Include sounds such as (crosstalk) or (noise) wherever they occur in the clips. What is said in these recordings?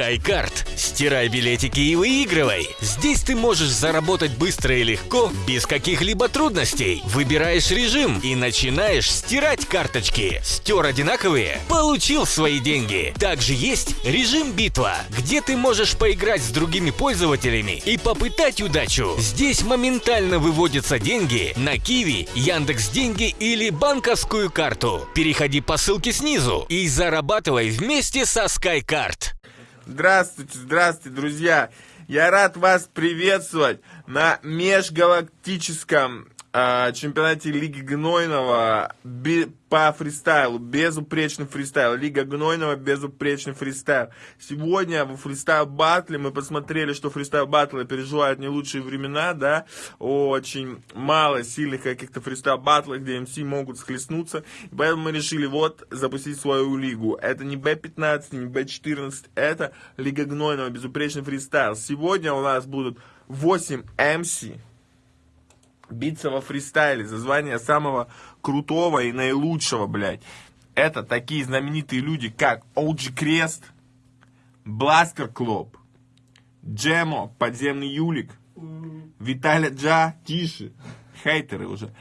SkyCard. Стирай билетики и выигрывай. Здесь ты можешь заработать быстро и легко, без каких-либо трудностей. Выбираешь режим и начинаешь стирать карточки. Стер одинаковые? Получил свои деньги. Также есть режим битва, где ты можешь поиграть с другими пользователями и попытать удачу. Здесь моментально выводятся деньги на Киви, Яндекс Деньги или банковскую карту. Переходи по ссылке снизу и зарабатывай вместе со SkyCard. Здравствуйте, здравствуйте, друзья! Я рад вас приветствовать на межгалактическом э, чемпионате Лиги Гнойного по фристайлу, безупречный фристайл. Лига Гнойного, безупречный фристайл. Сегодня в фристайл батле мы посмотрели, что фристайл батлы переживают не лучшие времена, да, очень мало сильных каких-то фристайл батлов, где MC могут схлестнуться. И поэтому мы решили вот запустить свою лигу. Это не B15, не B14, это Лига Гнойного, безупречный фристайл. Сегодня у нас будут 8 МС, биться во фристайле за звание самого крутого и наилучшего, блядь. Это такие знаменитые люди, как OG Крест, Бластер Клоп, Джемо, Подземный Юлик, Виталя Джа, Тише, хейтеры уже.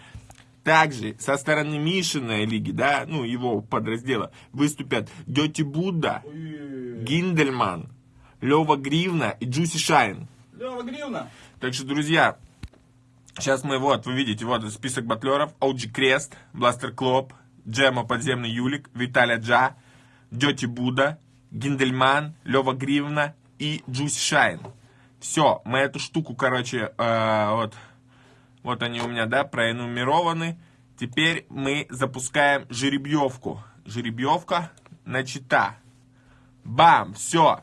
Также со стороны Мишиной лиги, да, ну, его подраздела, выступят Дети Будда, Гиндельман, Лева Гривна и Джуси Шайн. Лева Гривна. Так что, друзья, Сейчас мы, вот, вы видите, вот список батлеров. OG Крест, Бластер Клоп, Джема Подземный Юлик, Виталя Джа, Дети Буда, Гиндельман, Лева Гривна и Джуси Шайн. Все, мы эту штуку, короче, э, вот, вот они у меня, да, проэнумерованы. Теперь мы запускаем жеребьевку. Жеребьевка начата. Бам, все.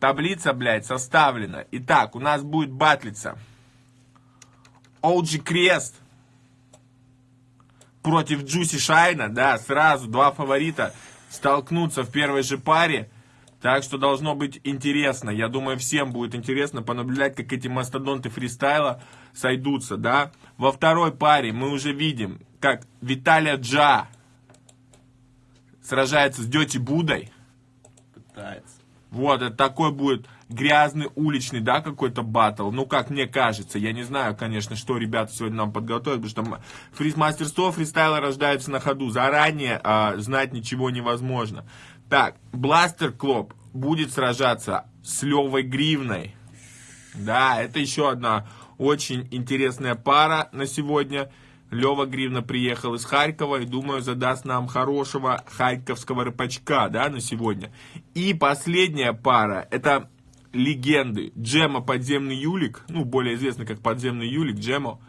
Таблица, блядь, составлена. Итак, у нас будет батлица. OG Крест против Джуси Шайна, да, сразу два фаворита столкнутся в первой же паре. Так что должно быть интересно. Я думаю, всем будет интересно понаблюдать, как эти мастодонты фристайла сойдутся, да. Во второй паре мы уже видим, как Виталия Джа сражается с Дети Будой. Пытается. Вот, это такой будет грязный уличный, да, какой-то батл. Ну, как мне кажется. Я не знаю, конечно, что ребята сегодня нам подготовят, потому что фриз мастерство фристайла рождается на ходу. Заранее а, знать ничего невозможно. Так, Бластер Клоп будет сражаться с Левой Гривной. Да, это еще одна очень интересная пара на сегодня. Лева Гривна приехал из Харькова и, думаю, задаст нам хорошего харьковского рыбачка, да, на сегодня. И последняя пара, это легенды. Джема Подземный Юлик, ну, более известный как Подземный Юлик, Джемо,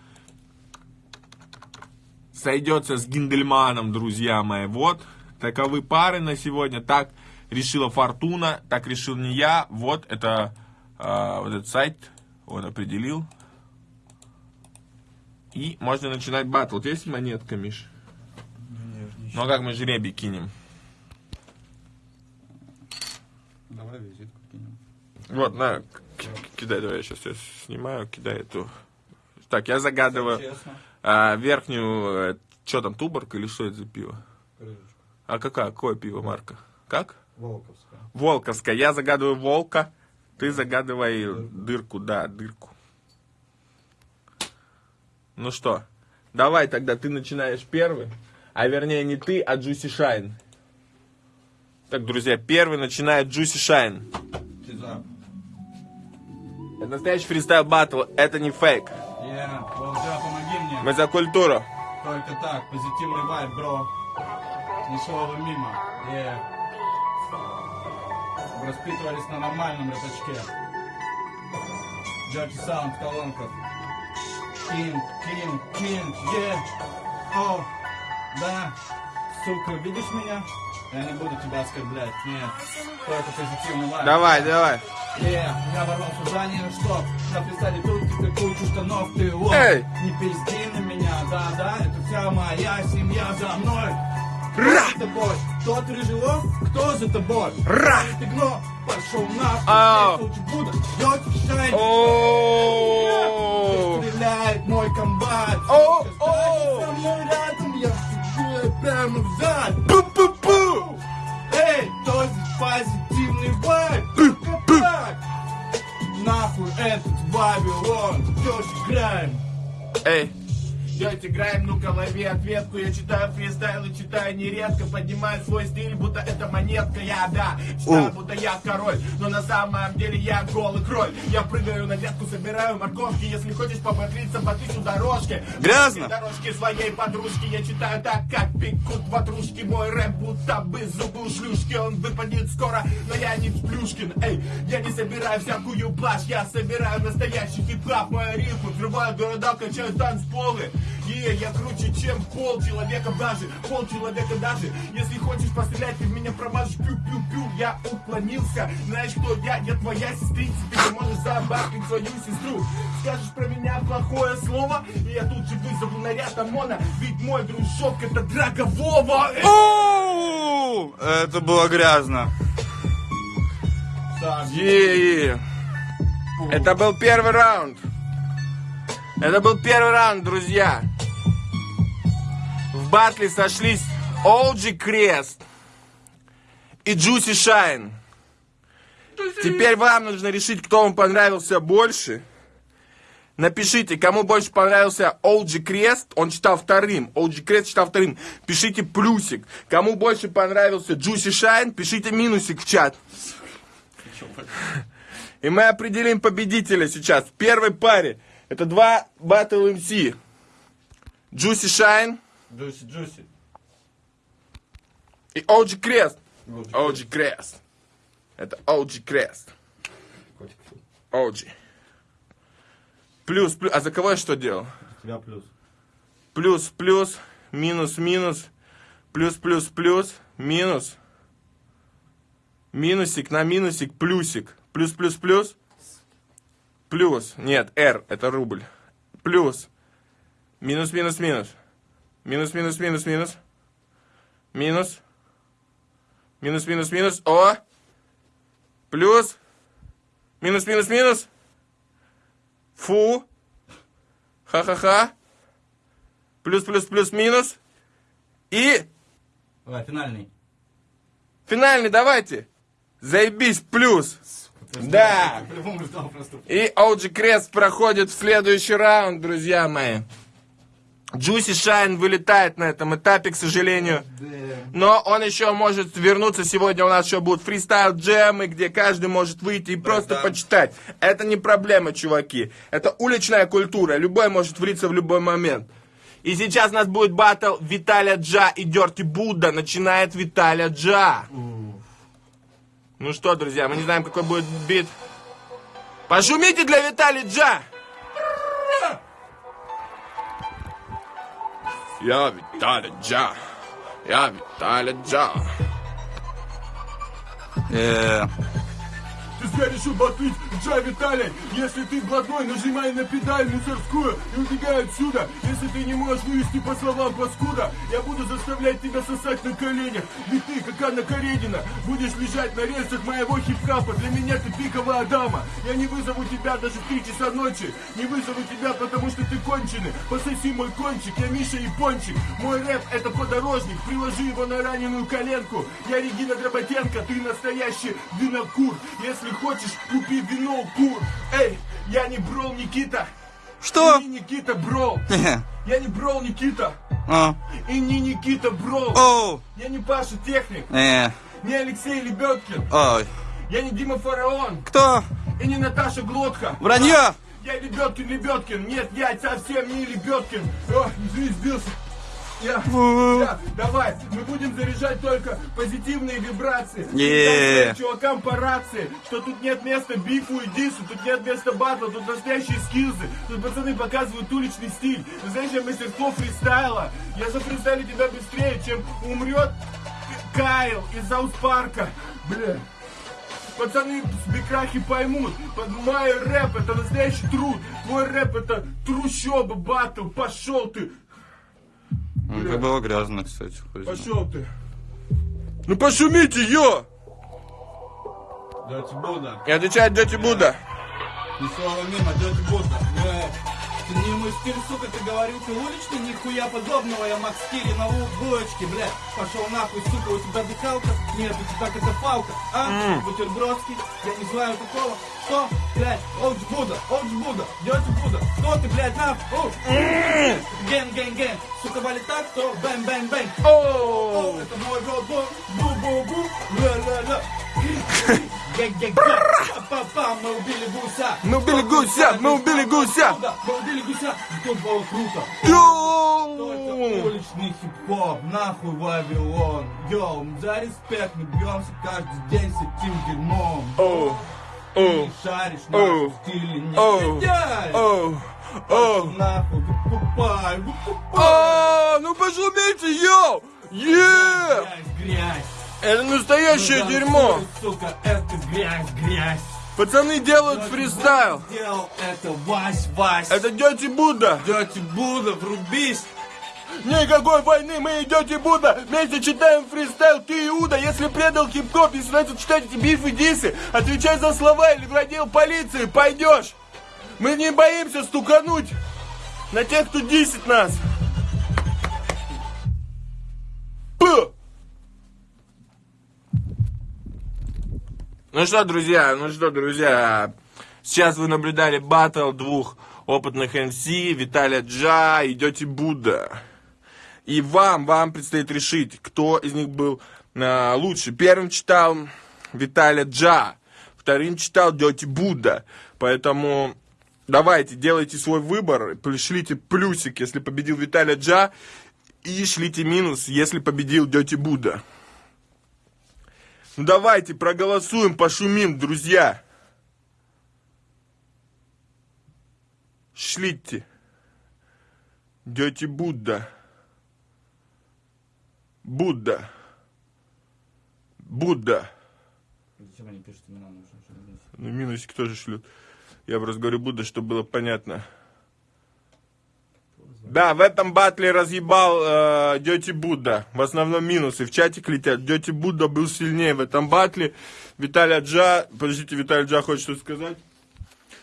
сойдется с Гиндельманом, друзья мои. Вот, таковы пары на сегодня. Так решила Фортуна, так решил не я. Вот, это э, вот этот сайт, он определил. И можно начинать батл. Вот есть монетка, Миш? Ну а как мы жребий кинем? Давай визитку кинем. Вот, на, кидай, давай я сейчас я снимаю, кидай эту. Так, я загадываю а, верхнюю, что там, туборг или что это за пиво? А какая, какое пиво, марка? Как? Волковская. Волковская. Я загадываю волка, ты загадывай дырку, да, дырку. Ну что, давай тогда ты начинаешь первый, а вернее не ты, а Джуси Шайн. Так, друзья, первый начинает Джуси Шайн. Настоящий фристайл батл, это не фейк. Е, Волжа, помоги мне. Мы за культуру. Только так, позитивный вайб, бро. Ни слова мимо. Е. Воспитывались на нормальном рыбачке. Джорджи Саунд в колонках. Кинг, кинг, кинг, е. О, да. Сука, видишь меня? Я не буду тебя оскорблять, нет. Только позитивный вайб. Давай, давай. Yeah, я ворвался в здание, что на фристайле тут ты кучу штанов, ты вот Эй! Не пизди на меня, да-да, это вся моя семья за мной Кто за тобой? Тот рыжелов? Кто за тобой? Ра! Ты гно, пошел здесь лучше буду, идете шайн! Стреляет мой комбат О, о! со мной рядом, я всегда прямо в зад Пу-пу-пу! Эй, кто здесь позитивный вайб? Нахуй этот Вавилон, тёща грань. Эй. Dirty Grime, ну-ка лови ответку. Я читаю фристайл и читаю нередко. Поднимаю свой стиль, будто это монетка. Я, да, читаю, будто я король. Но на самом деле я голый кроль. Я прыгаю на ветку, собираю морковки. Если хочешь пободриться, потыщу дорожки Грязно. Дорожки своей подружки. Я читаю так, как пекут ватрушки Мой рэп будто бы зубы у шлюшки. Он выпадет скоро, но я не Плюшкин. Эй, я не собираю всякую плашь. Я собираю настоящий хип-хап. Мои рифмы взрывают города, качают танцполы Е, я круче, чем пол человека даже Пол человека даже. Если хочешь пострелять, ты в меня промажешь Пю-пю-пю, я уклонился. Знаешь, кто я? Я твоя сестрица. Ты не можешь забахать свою сестру. Скажешь про меня плохое слово И я тут же вызову наряд ОМОНа. Ведь мой дружок это Драго Вова! Это было грязно. е Это был первый раунд. Это был первый раунд, друзья. В батле сошлись OG Крест и Juicy Shine. Теперь вам нужно решить, кто вам понравился больше. Напишите, кому больше понравился OG Крест, он читал вторым. OG Крест читал вторым. Пишите плюсик. Кому больше понравился Juicy Shine, пишите минусик в чат. И мы определим победителя сейчас. В первой паре. Это два Battle MC. Juicy Shine Джуси, Джуси и OG Крест. OG Крест. Это OG Крест. OG. Плюс, плюс. А за кого я что делал? Тебя плюс Плюс, плюс, минус, минус, плюс, плюс, плюс, минус, минусик на минусик, плюсик, плюс, плюс, плюс, плюс, нет, R, это рубль, плюс, минус, минус, минус, минус, минус, минус, минус, минус, минус, минус, минус, о, плюс, минус, минус, минус, фу, ха-ха-ха, плюс, плюс, плюс, минус. И Давай, финальный. финальный давайте. Заебись, плюс. Да. И OG Крест проходит в следующий раунд, друзья мои. Джуси Шайн вылетает на этом этапе, к сожалению. Но он еще может вернуться. Сегодня у нас еще будут фристайл джемы, где каждый может выйти и просто да. почитать. Это не проблема, чуваки. Это уличная культура. Любой может влиться в любой момент. И сейчас у нас будет батл Виталя Джа и Дерти Будда. Начинает Виталя Джа. Ну что, друзья, мы не знаем, какой будет бит. Пошумите для Витали Джа! Я Виталий Джа. Я Виталий Джа. Э, Ты зря решил батлить Джа Виталий. Если ты блатной, нажимай на педаль мусорскую и убегай отсюда. Если ты не можешь вывести по словам паскуда Я буду заставлять тебя сосать на коленях. Ведь ты, как Анна Каренина, будешь лежать на рельсах моего хип-хапа Для меня ты пиковая дама. Я не вызову тебя даже в 3 часа ночи. Не вызову тебя, потому что ты конченый. Пососи мой кончик, я Миша и Пончик. Мой рэп это подорожник, приложи его на раненую коленку. Я Регина Дроботенко, ты настоящий винокур. Если хочешь, купи вино, кур Эй, я не Брол Никита Что? И не Никита Брол (laughs) Я не Брол Никита а, И не Никита Брол Оу! Я не Паша Техник Э, Не Алексей Лебедкин ой. Я не Дима Фараон Кто? И не Наташа Глотка Вранье! Я Лебедкин, Лебедкин. Нет, я совсем не Лебедкин. О, извини, сбился. Я, я, давай, мы будем заряжать только позитивные вибрации. Своим чувакам по рации, что тут нет места бифу и дису, тут нет места батла, тут настоящие скилзы. Тут пацаны показывают уличный стиль. Настоящее мастерство фристайла. Я зафристайлю тебя быстрее, чем умрет Кайл из Парка. Бля. Пацаны с Бекрахи поймут, под мой рэп это настоящий труд, твой рэп это трущоба, батл, пошел ты, ну, это было грязно, кстати. Пошел ты. Ну пошумите, ё! Дядя Буда. И отвечает дядя Буда. Не слава мимо, дядя Буда. Это не мой стиль, сука, ты говорил, ты уличный, нихуя подобного, я Макс Кири на булочке, блядь. Пошел нахуй, сука, у тебя дыхалка? Нет, у тебя катафалка, а? Бутербродский, я не знаю такого. Что, блядь, Олдж Буда, Олдж Буда, Дёти Буда, кто ты, блядь, нахуй? Ген, ген, ген, сука, валит так, то бэм, бэм, бэм. О, это мой род, бу-бу-бу, ля-ля-ля. Мы убили гуся. Мы убили гуся, мы убили гуся. Мы убили гуся, тут было круто. Йоу! уличный хип-хоп, нахуй Вавилон. Йоу, за респект мы бьемся каждый день с этим дерьмом. Оу, оу, шаришь нашем стиле, не оу, оу. Нахуй, выкупай, выкупай. А, ну пошумите, йоу! Е! Грязь, грязь. Это настоящее Ну, дерьмо! Сука, это грязь, грязь. Пацаны делают фристайл! Сделал это Вась, Вась. Это Дети Будда! Дёти Буда, врубись. Никакой войны, мы и Дети Будда! Вместе читаем фристайл, ты Иуда! Если предал хип-хоп, если начал читать эти бифы, дисы, отвечай за слова или в отдел полиции, пойдешь! Мы не боимся стукануть на тех, кто дисит нас! Пу! Ну что, друзья, ну что, друзья, сейчас вы наблюдали батл двух опытных МС, Виталия Джа и Дети Будда. И вам, вам предстоит решить, кто из них был а, лучше. Первым читал Виталия Джа, вторым читал Дети Будда. Поэтому давайте, делайте свой выбор, пришлите плюсик, если победил Виталия Джа, и шлите минус, если победил Дети Будда. Ну давайте проголосуем, пошумим, друзья. Шлите. Дети Будда. Будда. Будда. Зачем они пишут имена? Ну, минусик тоже шлют. Я просто говорю Будда, чтобы было понятно. Да, в этом батле разъебал э, Дети Будда. В основном минусы. В чатик летят. Дети Будда был сильнее в этом батле. Виталий Джа... Подождите, Виталий Джа хочет что сказать?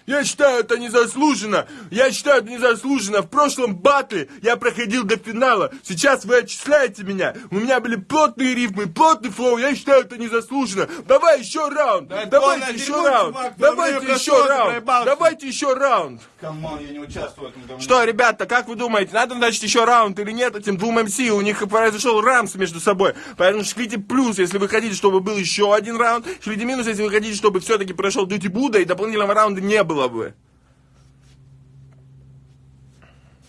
Я считаю это незаслуженно. Я считаю это незаслуженно. В прошлом батле я проходил до финала. Сейчас вы отчисляете меня. У меня были плотные рифмы, плотный флоу. Я считаю это незаслуженно. Давай еще раунд. Да Давайте еще раунд. Давайте еще раунд. Давайте еще раунд. Come on, я не участвую в этом говне. Что, ребята, как вы думаете, надо значит еще раунд или нет этим двум MC? У них произошел рамс между собой. Поэтому шлите плюс, если вы хотите, чтобы был еще один раунд. Шлите минус, если вы хотите, чтобы все-таки прошел Dirty Buddha и дополнительного раунда не было бы.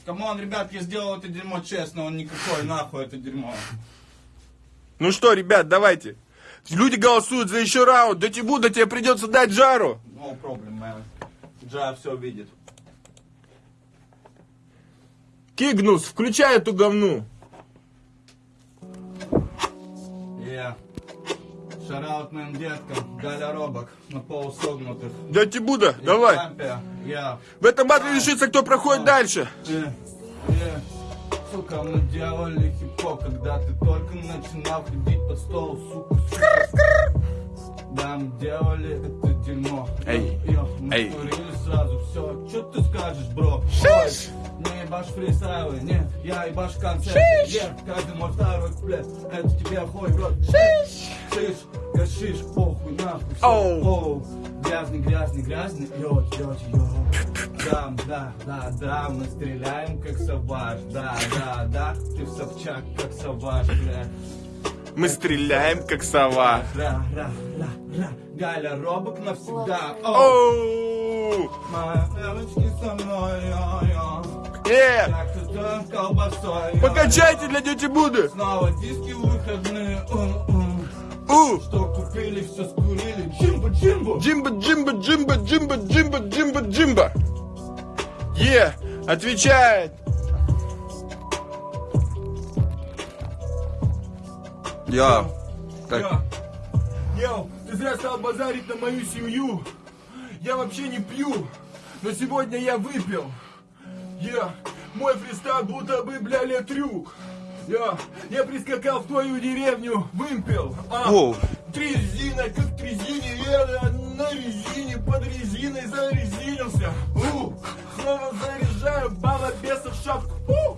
Come on, ребят, я сделал это дерьмо честно, он никакой, нахуй это дерьмо. Ну что, ребят, давайте. Люди голосуют за еще раунд. Dirty Buddha тебе придется дать жару. No problem, man. Джа все видит. Кигнус, включай эту говну. Yeah. Шараут моим деткам, Галя Робок, на полусогнутых. Дати Буда, давай. Лампе, я. В этом батле решится, кто проходит дальше. Э, э. Сука, мы делали хип-хоп, когда ты только начинал ходить под стол, сука, сука. Да, мы делали это дерьмо. Эй, Йо, мы эй. сразу все. Что ты скажешь, бро? Ой, не ебашь фристайлы, нет, я ебашь концерты. Yeah, каждый мой второй куплет, это тебе хуй в рот. Шиш, гашиш, похуй, нахуй, всё. Оу. Оу, грязный, грязный, грязный, йо, йо, йо. Да, да, да, да, мы стреляем как саваж, да, да, да, ты в Собчак как саваж, бля. Мы стреляем, как сова. Ра, ра, ра, ра, Галя Робок навсегда, Оу! мои девочки со мной, йо, йо. Э, покачайте для тети Буды. Снова диски выходные, у! Что купили, все скурили, джимбо, джимбо. Джимба, джимба, джимба, джимба, джимба, джимба, джимба. Е, отвечает. Я. Так, Я. Йоу, ты зря стал базарить на мою семью. Я вообще не пью, но сегодня я выпил. Я, мой фристайл будто бы, бля, трюк. Я, я прискакал в твою деревню, вымпел. А, Воу. Трезина, как трезине, я на резине, под резиной зарезинился. У, снова заряжаю. заряжаю балобесов шапку. Фу!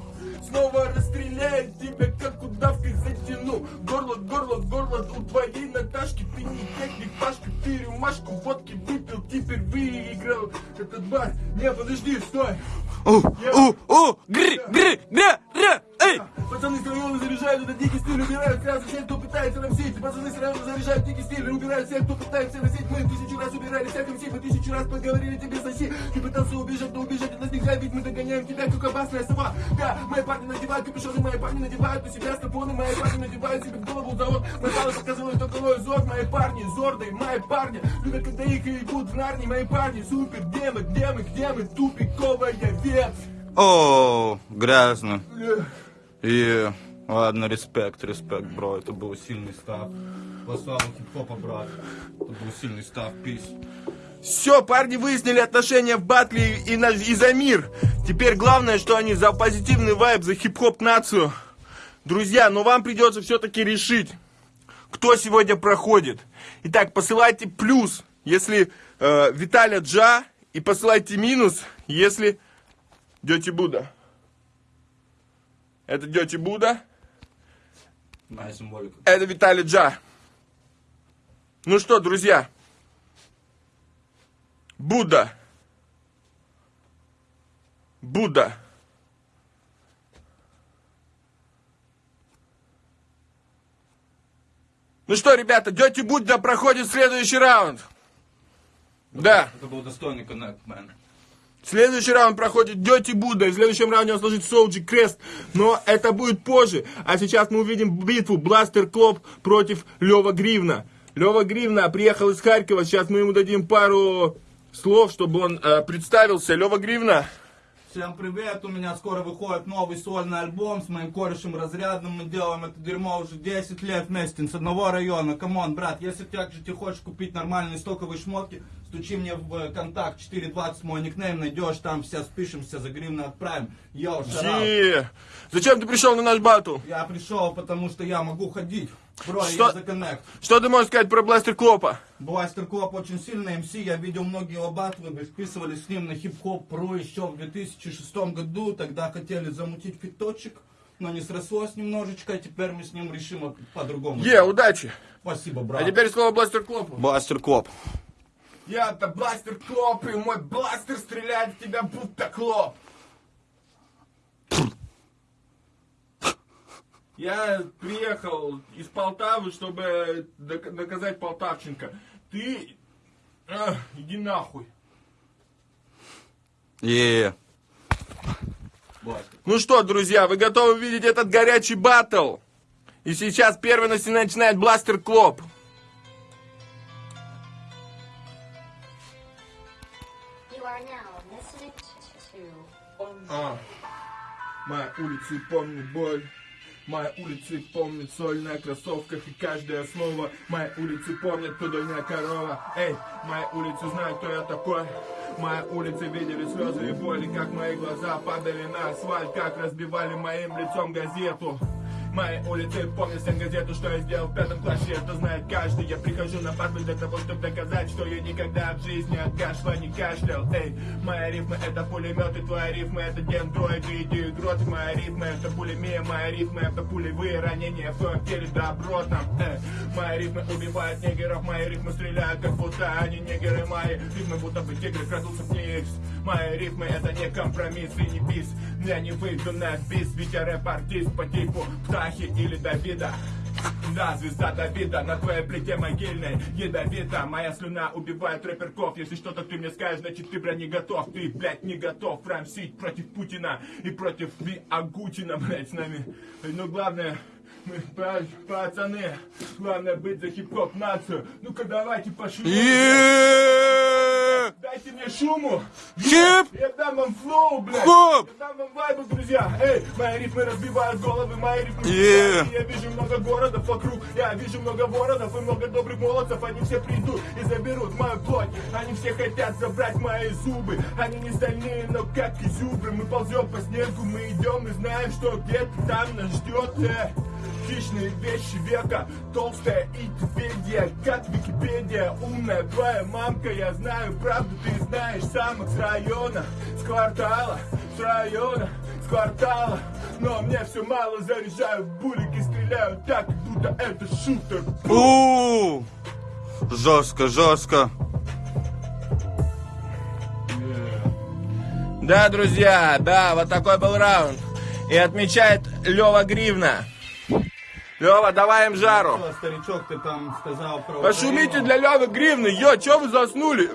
Снова расстреляю тебя, как удавкой затяну. Горло, горло, горло у твоей Наташки Ты не техник, Пашка, ты рюмашку водки выпил Теперь выиграл. Этот бар Не, подожди, стой. У, у, у, гры, гры, гря, эй! Пацаны с района заряжают этот дикий стиль Убирают сразу всех, кто пытается рамсить Пацаны с района заряжают дикий стиль Убирают всех, кто пытается носить Мы тысячу раз убирали всех МС Мы тысячу раз поговорили тебе соси Ты пытался убежать, но убежать от нас нельзя Ведь мы догоняем тебя, как опасная сова. Да, мои парни надевают капюшоны Мои парни надевают на себя стопоны Мои парни надевают себе в голову завод. Мои палы показывают только мой зор Мои парни, зордые, мои парни Любят, когда их ебут в нарне Мои парни, супер, где мы, где мы, где мы Тупиковая ветвь О, грязно. И ладно, респект, респект, бро. Это был сильный став. Славу хип-хопа, брат. Это был сильный став, пись. Все, парни выяснили отношения в батле и, на, и за мир. Теперь главное, что они за позитивный вайб, за хип-хоп нацию. Друзья, но вам придется все-таки решить, кто сегодня проходит. Итак, посылайте плюс, если э, Виталя Джа, и посылайте минус, если Дети Буда. Это Дети Буда, Моя символика. это Виталий Джа. Ну что, друзья, Будда. Будда. Ну что, ребята, Дети Будда проходит следующий раунд. Да. Это был достойный коннект, мэн. Следующий раунд проходит Дети Будда. И в следующем раунде он сложит Соуджи Крест. Но это будет позже. А сейчас мы увидим битву Бластер Клоп против Лева Гривна. Лева Гривна приехал из Харькова. Сейчас мы ему дадим пару слов, чтобы он э, представился. Лева Гривна. Всем привет, у меня скоро выходит новый сольный альбом с моим корешем разрядным. Мы делаем это дерьмо уже 10 лет вместе с одного района. Камон, брат, если также ты хочешь купить нормальные стоковые шмотки, стучи мне в э, контакт 420 мой никнейм, найдешь, там все спишемся, за гривну отправим. Йоу, shout out. Е. Зачем ты пришел на наш батл? Я пришел, потому что я могу ходить. Бро, Что? я за коннект. Что ты можешь сказать про Бластер Клопа? Бластер Клоп очень сильный MC, я видел многие его батлы, мы списывались с ним на хип-хоп ру еще в 2006 году, тогда хотели замутить фиточек, но не срослось немножечко, и теперь мы с ним решим по-другому. Е, удачи. Спасибо, А брат. теперь слово Бластер Клопу. Бластер Клоп. Я-то Бластер Клоп, и мой бластер стреляет в тебя будто клоп. Я приехал из Полтавы, чтобы док- доказать Полтавченко. Ты... а, иди нахуй. Е. Ну что, друзья, вы готовы увидеть этот горячий баттл? И сейчас первый наси- начинает Бластер Клоп. А. Моя улица помнит боль. Моя улица помнит соль на кроссовках и каждое слово. Моя улица помнит, кто дольная корова. Эй, моя улица знает, кто я такой. Моя улица видели слезы и боли, как мои глаза падали на асфальт, как разбивали моим лицом газету. Моей улицы помнят всем газету, что я сделал в пятом классе, это знает каждый. Я прихожу на батл для того, чтобы доказать, что я никогда в жизни от кашля не кашлял. Эй, моя рифма это пулемет, и твоя рифма это дендроиды, иди грот. Моя рифма это пулемия, моя рифма это пулевые ранения в твоем теле добро там. Эй, моя рифма убивает негеров, мои рифмы стреляют, как будто они негеры. Мои рифмы будто бы тигры крадутся в них. Мои рифмы это не компромисс и не бис. Я не выйду на бис, ведь я рэп-артист по типу Птахи или Давида. Да, звезда Давида на твоей плите могильной. Ядовита, моя слюна убивает рэперков. Если что-то ты мне скажешь, значит ты, бля, не готов. Ты, блядь, не готов рамсить против Путина И против Ви Агутина, блядь, с нами. Но главное, мы, па- пацаны. Главное быть за хип-хоп нацию. Ну-ка давайте пошли. Дайте мне шуму. Хип. Я дам вам flow, блядь. Хоп. Я дам вам вайбу, друзья. Эй, мои рифмы разбивают головы Мои рифмы Yeah. Я вижу много городов вокруг Я вижу много городов и много добрых молодцев. Они все придут и заберут мою плоть. Они все хотят забрать мои зубы. Они не стальные, но как изюбры Мы ползем по снегу, мы идем и знаем, что где-то там нас ждет Э, Хищные вещи века, толстая Википедия, как Википедия, умная твоя мамка, я знаю правду, ты знаешь самых с района, с квартала, с района, с квартала, но мне все мало, заряжаю булики, стреляю так, как будто это шутер. У, жестко, жестко. Да, друзья, да, вот такой был раунд. И отмечает Лева Гривна. Лева, давай им жару. Что, старичок, ты там сказал про... Пошумите для Левы Гривны. Йо, чё вы заснули?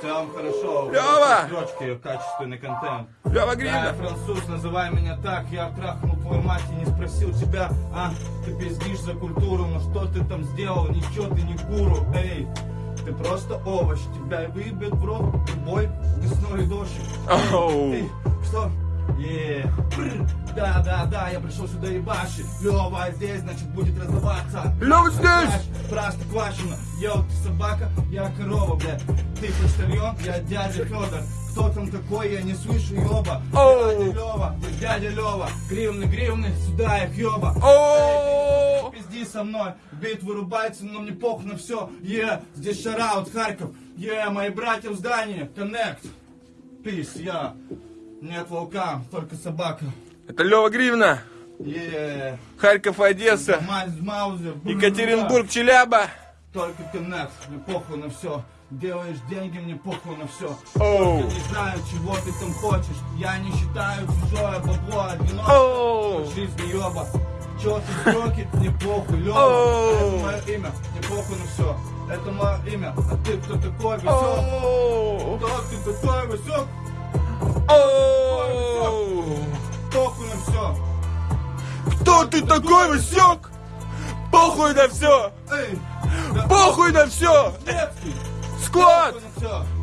Целом хорошо. Лёва! Строчки, качественный контент. Лева Да, Гривна. француз, называй меня так, я трахнул твою мать и не спросил тебя, а, ты пиздишь за культуру, но что ты там сделал, ничего ты не гуру, эй, ты просто овощ, тебя выебет в рот любой весной дождик. Эй, что? Е, бррр. да, да, да, я пришел сюда ебашить. Лева здесь, значит, будет раздаваться. Лёва здесь! Просто квашено. Йоу, ты собака, я корова, блядь. Ты почтальон, я дядя Федор. Кто там такой, я не слышу, ёба. Оу. Дядя Лева, дядя Лева. Гривны, гривны, сюда их ёба. Эй, Пизди со мной, бит вырубается, но мне похуй на все. Е, здесь шараут, Харьков. Е, мои братья в здании, коннект. Пис, я. Нет волка, только собака. Это Лева Гривна. Е, Харьков, Одесса. Маузер. Екатеринбург, Челяба. Только коннект, мне похуй на все. Делаешь деньги, мне похуй на все. Оу. Я не знаю, чего ты там хочешь. Я не считаю чужое бабло одиноко. Оу. Жизнь ёба. Чё ты строки, мне похуй, Лёва. Оу. Это мое имя, мне похуй на все. Это мое имя, а ты кто такой, весёк? Оу. Кто ты такой, весёк? Похуй на все. Кто ты такой, Васек? Похуй на все! Похуй на все! Склад!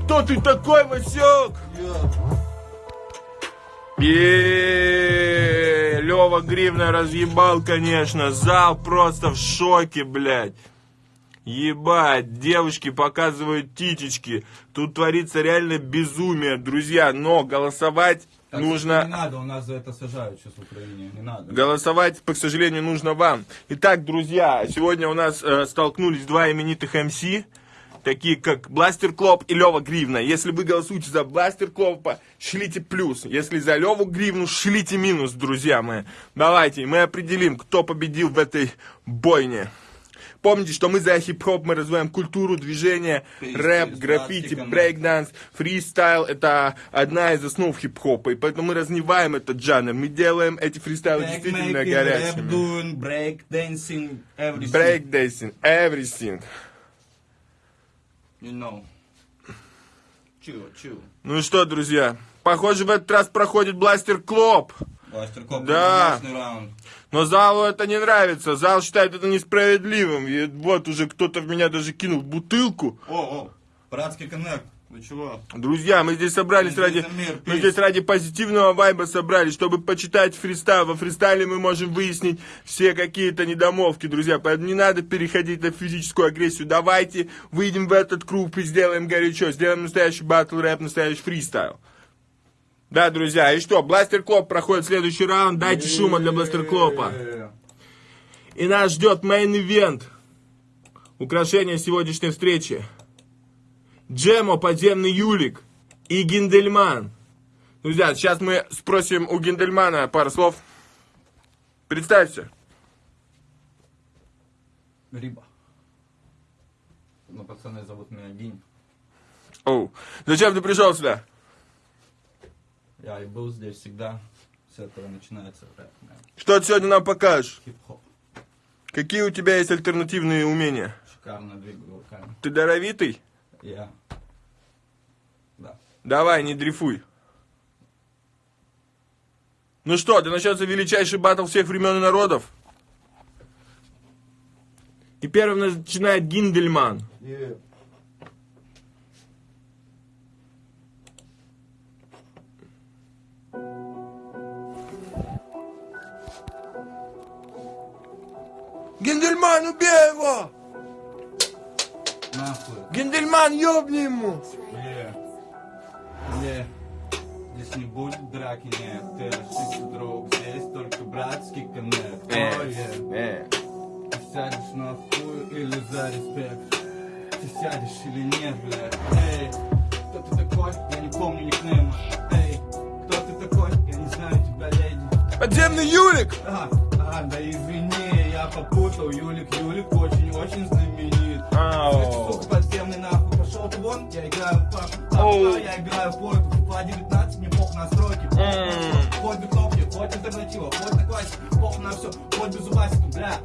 Кто ты такой, Васек? Лева Гривна разъебал, конечно. Зал просто в шоке, блядь. Ебать, девушки показывают титечки. Тут творится реально безумие, друзья. Но голосовать Так нужно... Не надо, у нас за это сажают сейчас в Украине. Не надо. Голосовать, к сожалению, нужно вам. Итак, друзья, сегодня у нас э, столкнулись два именитых MC, такие как Бластер Клоп и Лева Гривна. Если вы голосуете за Бластер Клопа, шлите плюс. Если за Леву Гривну, шлите минус, друзья мои. Давайте, мы определим, кто победил в этой бойне. Помните, что мы за хип-хоп, мы развиваем культуру, движение, Пиздец, рэп, граффити, брейкданс, фристайл. Это одна из основ хип-хопа. И поэтому мы развиваем этот жанр. Мы делаем эти фристайлы действительно горячими. doing, break dancing, everything. Breakdancing, everything. You know. Чу, чу. Ну что, друзья, похоже, в этот раз проходит Бластер Клоп. Бластер Клоп, Да. раунд. Но залу это не нравится. Зал считает это несправедливым. И вот уже кто-то в меня даже кинул бутылку. О, о, братский connect. Вы чего? Друзья, мы здесь собрались Иди ради... мир, Мы здесь ради позитивного вайба собрались, чтобы почитать фристайл. Во фристайле мы можем выяснить все какие-то недомолвки, друзья. Поэтому не надо переходить на физическую агрессию. Давайте выйдем в этот круг и сделаем горячо. Сделаем настоящий батл рэп, настоящий фристайл. Да, друзья, и что, Бластер Клоп проходит следующий раунд. Дайте шума для Бластер Клопа. И нас ждет main event. Украшение сегодняшней встречи. Джемо, подземный Юлик и Гиндельман. Друзья, сейчас мы спросим у Гиндельмана пару слов. Представься. Риба. Ну, пацаны зовут меня Гинь. Оу. Зачем ты пришел сюда? Я и был здесь всегда. С этого начинается рэп. Что ты сегодня нам покажешь? хип-хоп. Какие у тебя есть альтернативные умения? Шикарно двигаю руками. Ты даровитый? Я. Да. Давай, не дрейфуй. Ну что, да начнется величайший батл всех времен и народов. И первым начинает Гиндельман. Гиндельман, убей его! Нахуй. Гиндельман, ёбни ему! Е. Е. Здесь не будет драки, нет, ты ошибся, друг. Здесь только братский коннект. Э, yeah. э. Ты сядешь на хуй или за респект? Ты сядешь или нет, блядь? Эй, кто ты такой? Я не помню никнейма. Эй, кто ты такой? Я не знаю тебя, леди. Подземный Юлик! А, а, да извини, я попутал. Юлик, Юлик очень-очень знаменит. Ау. Сука, подземный нахуй, пошел ты вон, я играю в папу. Я играю в пойку. FIFA 19, мне пох на сроки. Хоть бы кнопки, хоть альтернатива, хоть на классику, пох на все, хоть без зубасика, бля.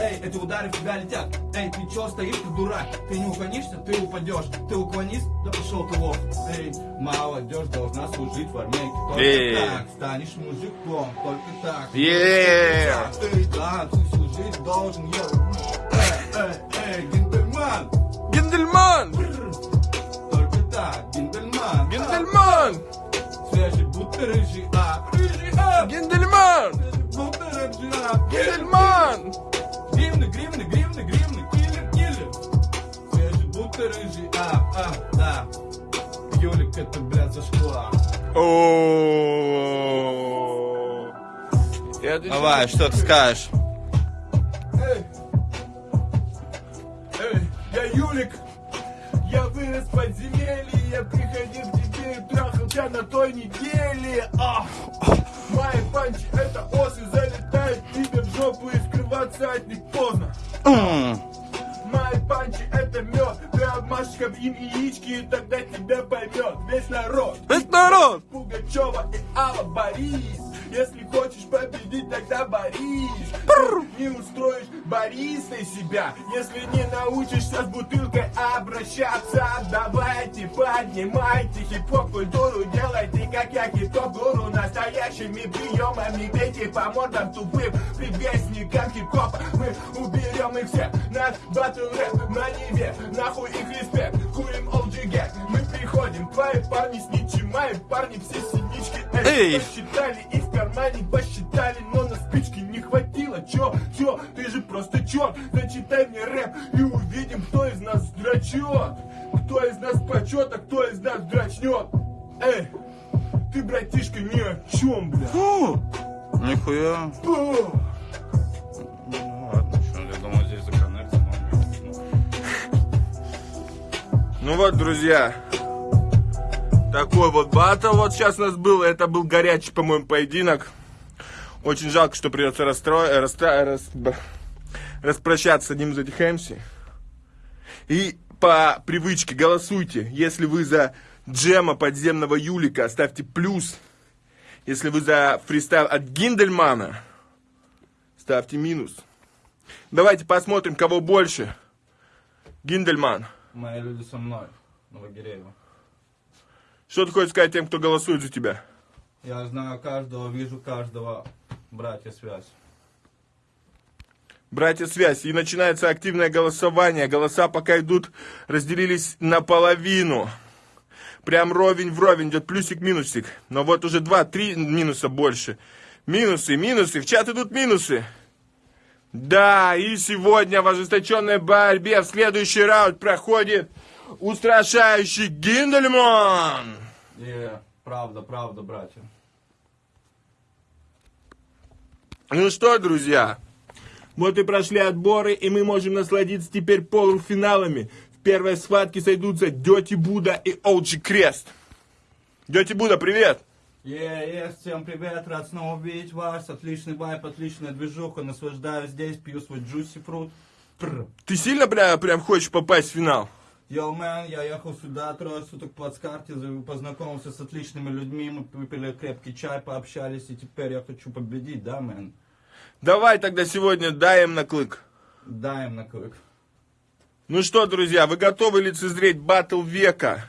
Эй, эти удары в тебя летят. Эй, ты чё стоишь, ты дурак? Ты не уклонишься, ты упадешь. Ты уклонись, да пошел ты лох. Эй, молодежь должна служить в армейке. Только так станешь мужиком, только так. Ты, да, ты служить должен, йоу. Эй, эй, эй, гендельман. Гендельман! Только так, гендельман. Гендельман! Свежий, будто рыжий, а, рыжий, а. Гендельман! Гендельман! Гривны, гривны, гривны, гривны, киллер, киллер. Свежий, будто рыжий, а, а, да. Юлик, это, блядь, зашквар. О. Это Давай, что ты скажешь? Эй, эй, я Юлик. Я вырос в подземелье, я приходил к тебе и трахал тебя на той неделе. А, мои панчи это осы залетают тебе в жопу и скрываться от них поздно. Мои панчи это мед, ты обмажешь им яички и тогда тебя поймет весь народ. Весь народ! Пугачева и Алла Борис. Если хочешь победить, тогда борись. Не устроишь Борисой себя, если не научишься с бутылкой обращаться. Давайте, поднимайте хип-хоп культуру, делайте как я хип-хоп гуру. Настоящими приемами бейте по мордам тупым предвестникам хип-хопа. Мы уберем их всех, наш батл рэп на Неве. Нахуй их респект, курим OG. Мы приходим, твои парни с ничем, мои парни все синички. Эй! Посчитали и в кармане посчитали, но на спички не хватило. Чё, чё, ты же просто черт. Зачитай мне рэп и увидим, кто из нас драчет. Кто из нас почет, а кто из нас драчнет. Эй, ты, братишка, ни о чем, бля. фу, Нихуя. Фу. Ну ладно, что, я думал, здесь законнектим. Ну вот, друзья, такой вот батл вот сейчас у нас был. Это был горячий, по-моему, поединок. Очень жалко, что придется расстроить, расстра... рас- б- распрощаться с одним из этих МС. И по привычке голосуйте. Если вы за Джема подземного Юлика, ставьте плюс. Если вы за фристайл от Гиндельмана, ставьте минус. Давайте посмотрим, кого больше. Гиндельман. Мои люди со мной, Новогиреева. Что ты хочешь сказать тем, кто голосует за тебя? Я знаю каждого, вижу каждого. Братья, связь. Братья, связь. И начинается активное голосование. Голоса пока идут, разделились наполовину. Прям ровень в ровень идет плюсик-минусик. Но вот уже два-три минуса больше. Минусы, минусы. В чат идут минусы. Да, и сегодня в ожесточенной борьбе в следующий раунд проходит устрашающий Гиндельман. И правда, правда, братья. Ну что, друзья, вот и прошли отборы, и мы можем насладиться теперь полуфиналами. В первой схватке сойдутся Дети Буда и Олджи Крест. Дети Буда, привет! Е, е, всем привет, рад снова видеть вас. Отличный вайп, отличная движуха. Наслаждаюсь здесь, пью свой джуси фрут. Ты сильно прям, прям хочешь попасть в финал? Йоу, мэн, я ехал сюда трое суток по карте, познакомился с отличными людьми, мы выпили крепкий чай, пообщались, и теперь я хочу победить, да, мэн? Давай тогда сегодня даем на клык. Дай им на клык. Ну что, друзья, вы готовы лицезреть батл века?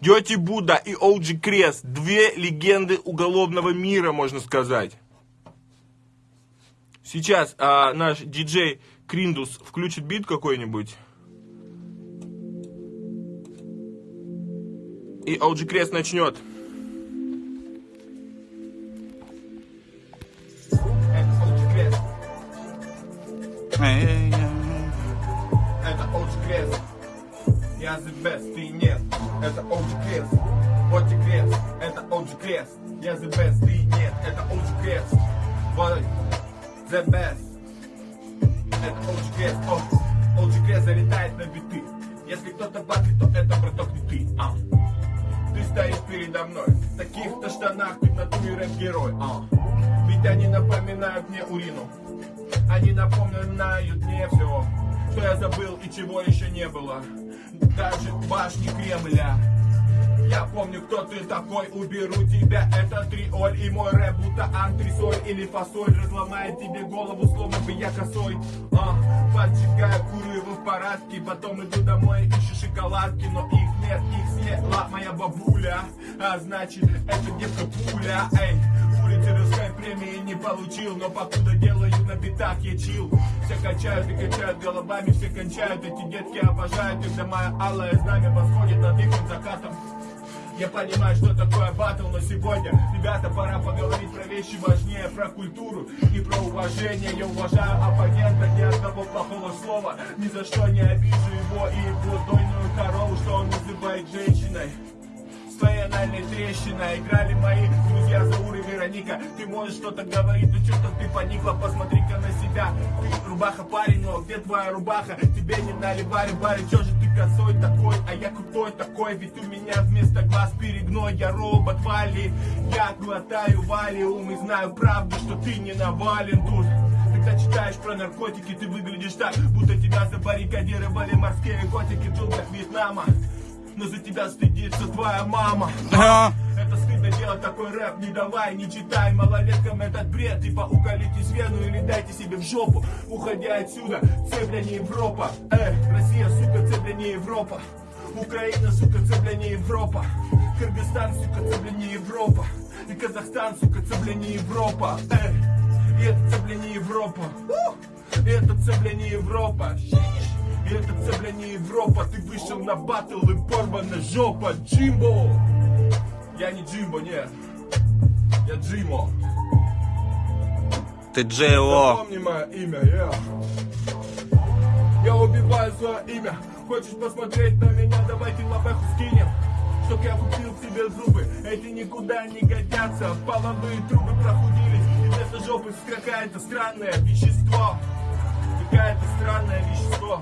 Дети Буда и Олджи Крест. Две легенды уголовного мира, можно сказать. Сейчас а, наш диджей Криндус включит бит какой-нибудь. И Олджи Крест начнет. Это Олджи Крест. Я the best, ты нет. Это Олджи Крест. Вот и крест, это OG крест. Я the best, ты нет, это OG крест. Вот the best. Это OG крест, OG крест залетает на биты. Если кто-то батит, то это браток не ты, а. Ты стоишь передо мной, в таких-то штанах ты в натуре рэп-герой, а. Ведь они напоминают мне урину. Они напоминают мне все, что я забыл и чего еще не было. Даже башни Кремля. Я помню, кто ты такой, уберу тебя Это триоль. И мой рэп, будто антресоль или фасоль. Разломает тебе голову, словно бы я косой. А, Поджигаю куры в парадке. Потом иду домой, ищу шоколадки Но их нет, их съела моя бабуля. А значит, это девка пуля Эй, Пулитеровской премии не получил. Но покуда делаю на битах я чил. Все качают и качают головами Все кончают, эти детки обожают Когда моя алая знамя восходит над их закатом я понимаю, что такое батл, но сегодня, ребята, пора поговорить про вещи важнее, про культуру и про уважение. Я уважаю оппонента, ни одного плохого слова, ни за что не обижу его и его дойную корову, что он называет женщиной. С твоей анальной трещиной играли мои друзья Заур и Вероника Ты можешь что-то говорить, но что-то ты поникла Посмотри-ка на себя, ты рубаха парень, но где твоя рубаха? Тебе не наливали бары, чё же косой такой, а я крутой такой Ведь у меня вместо глаз перегной, я робот Вали Я глотаю валиум и знаю правду, что ты не навален тут когда читаешь про наркотики, ты выглядишь так, будто тебя забаррикадировали морские котики в джунглях Вьетнама. Но за тебя стыдится твоя мама. Это стыдно делать такой рэп, не давай, не читай малолеткам этот бред. Типа уколитесь вену или дайте себе в жопу. Уходи отсюда, це бля не Европа. Эй, Россия, сука, це бля не Европа. Украина, сука, це не Европа. Кыргызстан, сука, це не Европа. И Казахстан, сука, це не Европа. Эй, и это це бля не Европа! И это це бля не Европа. И это це не Европа. Ты вышел на батл и порвана жопа. Джимбо Я не Джимбо, нет Я Джимо. Ты Джей-О. Запомни мое имя, я Я убиваю свое имя. Хочешь посмотреть на меня, давайте лапеху скинем. Чтоб я купил себе зубы. Эти никуда не годятся. Половые трубы прохудились И вместо жопы какая-то странное вещество. Какая-то странное вещество.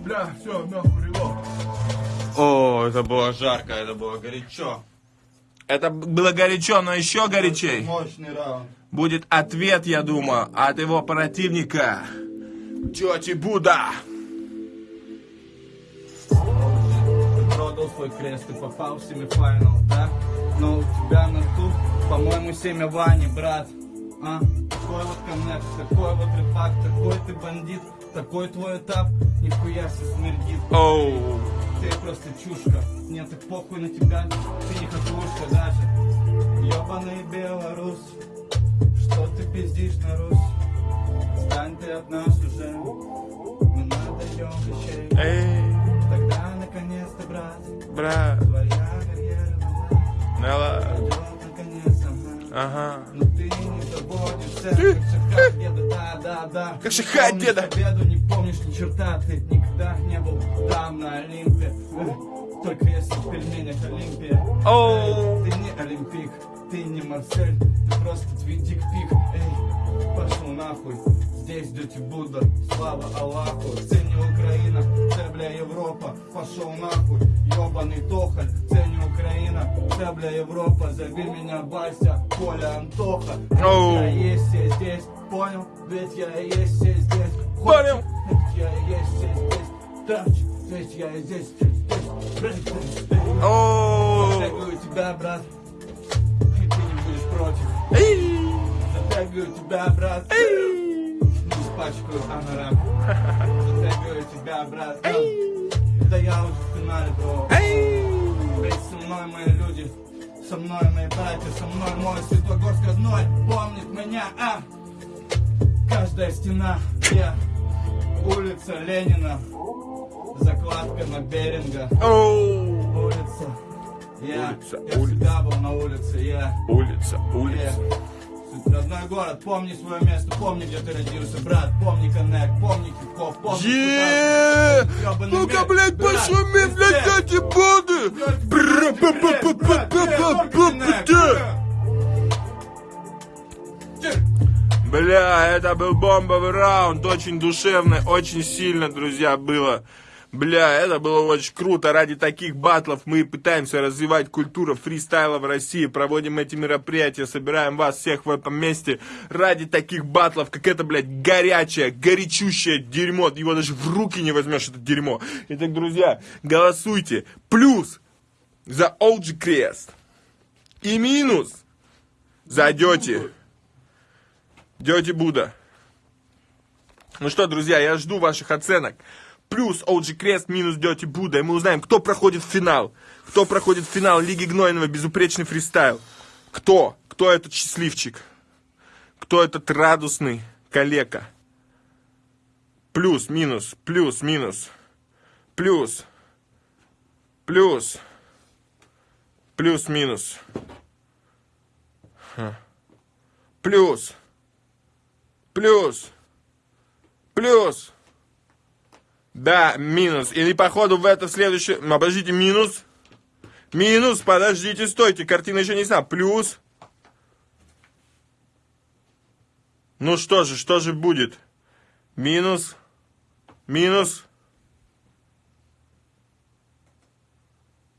Бля, все, нахуй, релок. О, это было жарко, это было горячо. Это было горячо, но еще горячей Мощный раунд. будет ответ, я думаю, от его противника. Тети Буда. Ты продал свой крест, ты попал в семифинал, да? Но у тебя на тут, по-моему, семя Вани, брат. А? Такой вот коннект, такой вот рефакт, такой ты бандит, такой твой этап, нихуя себе смердит. Оу. Ты просто чушка, мне так похуй на тебя, ты не хохлушка даже. Ёбаный белорус, что ты пиздишь на Русь? Стань ты от нас уже, мы надаем вещей. Эй, Тогда наконец-то, брат, брат. твоя карьера наконец, ага. Ага. Как шахат Помнишь деда. не помнишь ни черта, ты никогда не был там на Олимпе. Эх, Только если в пельменях Олимпия. Эй, Ты не Олимпик, ты не Марсель, ты просто твиндик пик. Эй, пошел нахуй, здесь дети Будда, слава Аллаху. Це не Україна, це бля Європа, пошел нахуй, ёбаный тохаль, це не Украина, це бля Европа, зови меня Вася, Коля, Антоха. Оу. Я есть я здесь, понял? Ведь я есть я здесь. Понял. Ведь я есть я здесь. Тач, ведь я здесь, здесь. Оу. Затягиваю тебя, брат, и ты не будешь против. Затягиваю тебя, брат, испачкаю анорак. Затягиваю тебя, брат, да я уже в финале, бро. Ведь со мной мои люди, со мной мои братья, со мной мой Светлогорск родной помнит меня, а? Каждая стена, я, улица Ленина, закладка на Беринга, улица, я, Улица, я улица. всегда был на улице, я, Улица, я, улица. Тут Родной город, помни свое место, помни, где ты родился, брат, помни коннект, помни хип-хоп, помни! Ну-ка, блядь, пошуми, блядь, эти боды! Бля, это был бомбовый раунд, очень душевный, очень сильно, друзья, было. Бля, это было очень круто. Ради таких батлов мы пытаемся развивать культуру фристайла в России, проводим эти мероприятия, собираем вас всех в этом месте. Ради таких батлов, как это, блядь, горячее, горячущее дерьмо. Его даже в руки не возьмешь, это дерьмо. Итак, друзья, голосуйте. Плюс за OG Крест. И минус за Дети. Дети Буда. Ну что, друзья, я жду ваших оценок. Плюс OG Крест, минус Дети Буда. И мы узнаем, кто проходит в финал. Кто проходит в финал Лиги Гнойного, безупречный фристайл. Кто? Кто этот счастливчик? Кто этот радостный калека? Плюс, минус, плюс, минус. Плюс. Плюс. Плюс, минус. Плюс. Плюс. Плюс. Да, минус. Или походу в это следующее... Ну, Подождите, минус. Минус, подождите, стойте, картина еще не сна. Плюс. Ну что же, что же будет? Минус. Минус.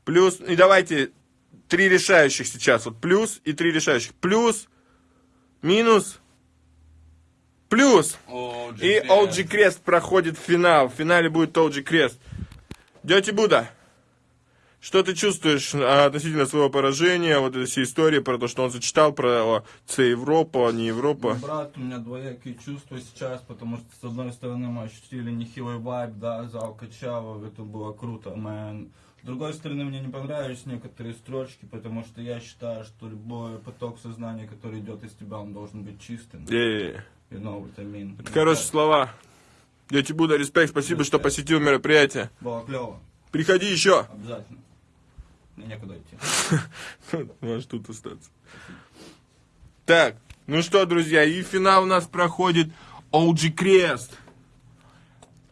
Плюс. И давайте три решающих сейчас. Вот плюс и три решающих. Плюс. Минус. Плюс. OG И. OG Крест проходит в финал. В финале будет OG Крест. Дети Буда, что ты чувствуешь а, относительно своего поражения, вот этой всей истории про то, что он зачитал про С Европа, не Европа? Брат, у меня двоякие чувства сейчас, потому что с одной стороны мы ощутили нехилый вайб, да, зал качало, это было круто, мэн. С другой стороны, мне не понравились некоторые строчки, потому что я считаю, что любой поток сознания, который идет из тебя, он должен быть чистым. Е-е-е. You know what I mean. Это хорошие слова. Дети Буда, респект, спасибо, что посетил мероприятие. Было клево, Приходи еще. обязательно. Мне некуда идти. (laughs) Можешь тут остаться. Так, ну что, друзья, и финал у нас проходит OG Крест.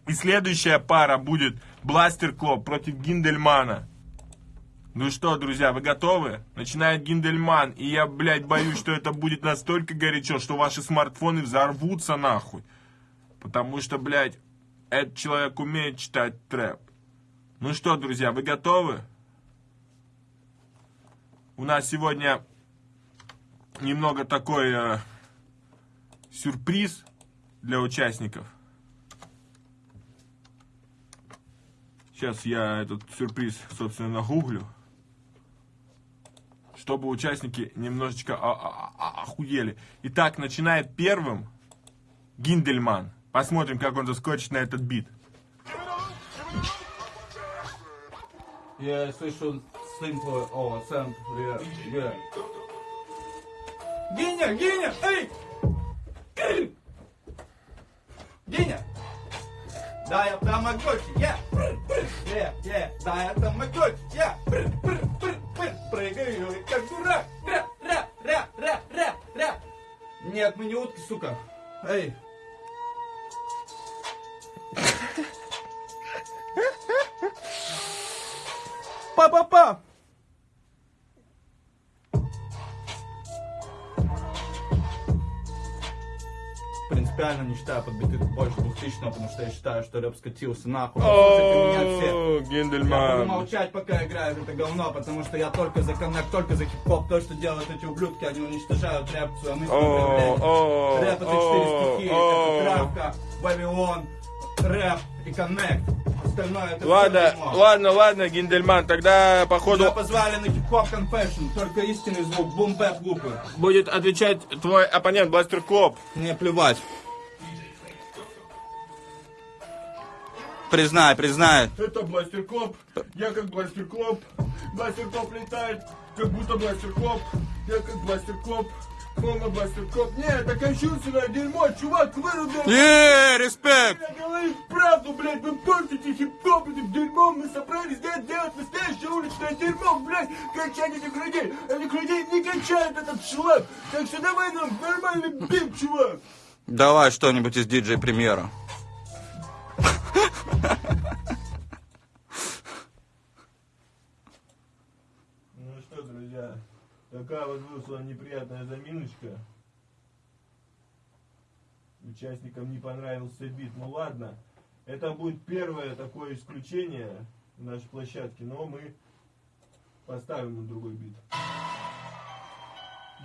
И следующая пара будет Бластер Клоп против Гиндельмана. Ну что, друзья, вы готовы? Начинает Гиндельман, и я, блядь, боюсь, что это будет настолько горячо, что ваши смартфоны взорвутся нахуй. Потому что, блядь, этот человек умеет читать трэп. Ну что, друзья, вы готовы? У нас сегодня немного такой э, сюрприз для участников. Сейчас я этот сюрприз, собственно, нагуглю. Чтобы участники немножечко охуели. Итак, начинает первым Гиндельман. Посмотрим, как он заскочит на этот бит. Я слышу сэмплы, о, сэмпл, я. Геня, Геня, эй! Геня! Да, я тамагочи, я! Я, я, да, я тамагочи, я! Прыгаю, как дурак! Ра, ра, ра, ра, ра, ра! Нет, мы не утки, сука! Эй! Па-па-па! Принципиально не считаю подбитых больше 2000 потому что я считаю, что рэп скатился нахуй. О, Я буду молчать, пока играю в это говно, потому что я только за коннект, только за хип-хоп. То, что делают эти ублюдки, они уничтожают рэп, свою мысль О, проявляют. о, Рэп это четыре стихи, о. это травка, Вавилон, рэп и connect. Ладно, ладно, ладно, Гиндельман, тогда походу Меня позвали на hip-hop confession, только истинный звук, boom bap лупы. будет отвечать твой оппонент Бластер Клоп. Мне плевать. Признай, признай. Это Бластер Клоп, я как Бластер Клоп. Бластер Клоп летает, как будто Бластер Клоп. Я как Бластер Клоп, Хома Бластер Клоп. Не, это кощунственное дерьмо, чувак, выруби. Yeah, респект! Я говорю правду, блядь, вы портите хип-хоп этим дерьмом, мы собрались здесь делать настоящее уличное дерьмо, блядь, качать этих людей, этих людей не качает этот чувак. Так что давай нам нормальный бит, чувак. Давай что-нибудь из диджей премьера. Ну что, друзья, такая вот вышла неприятная заминочка. Участникам не понравился бит. Ну ладно, это будет первое такое исключение в нашей площадке, но мы поставим на другой бит.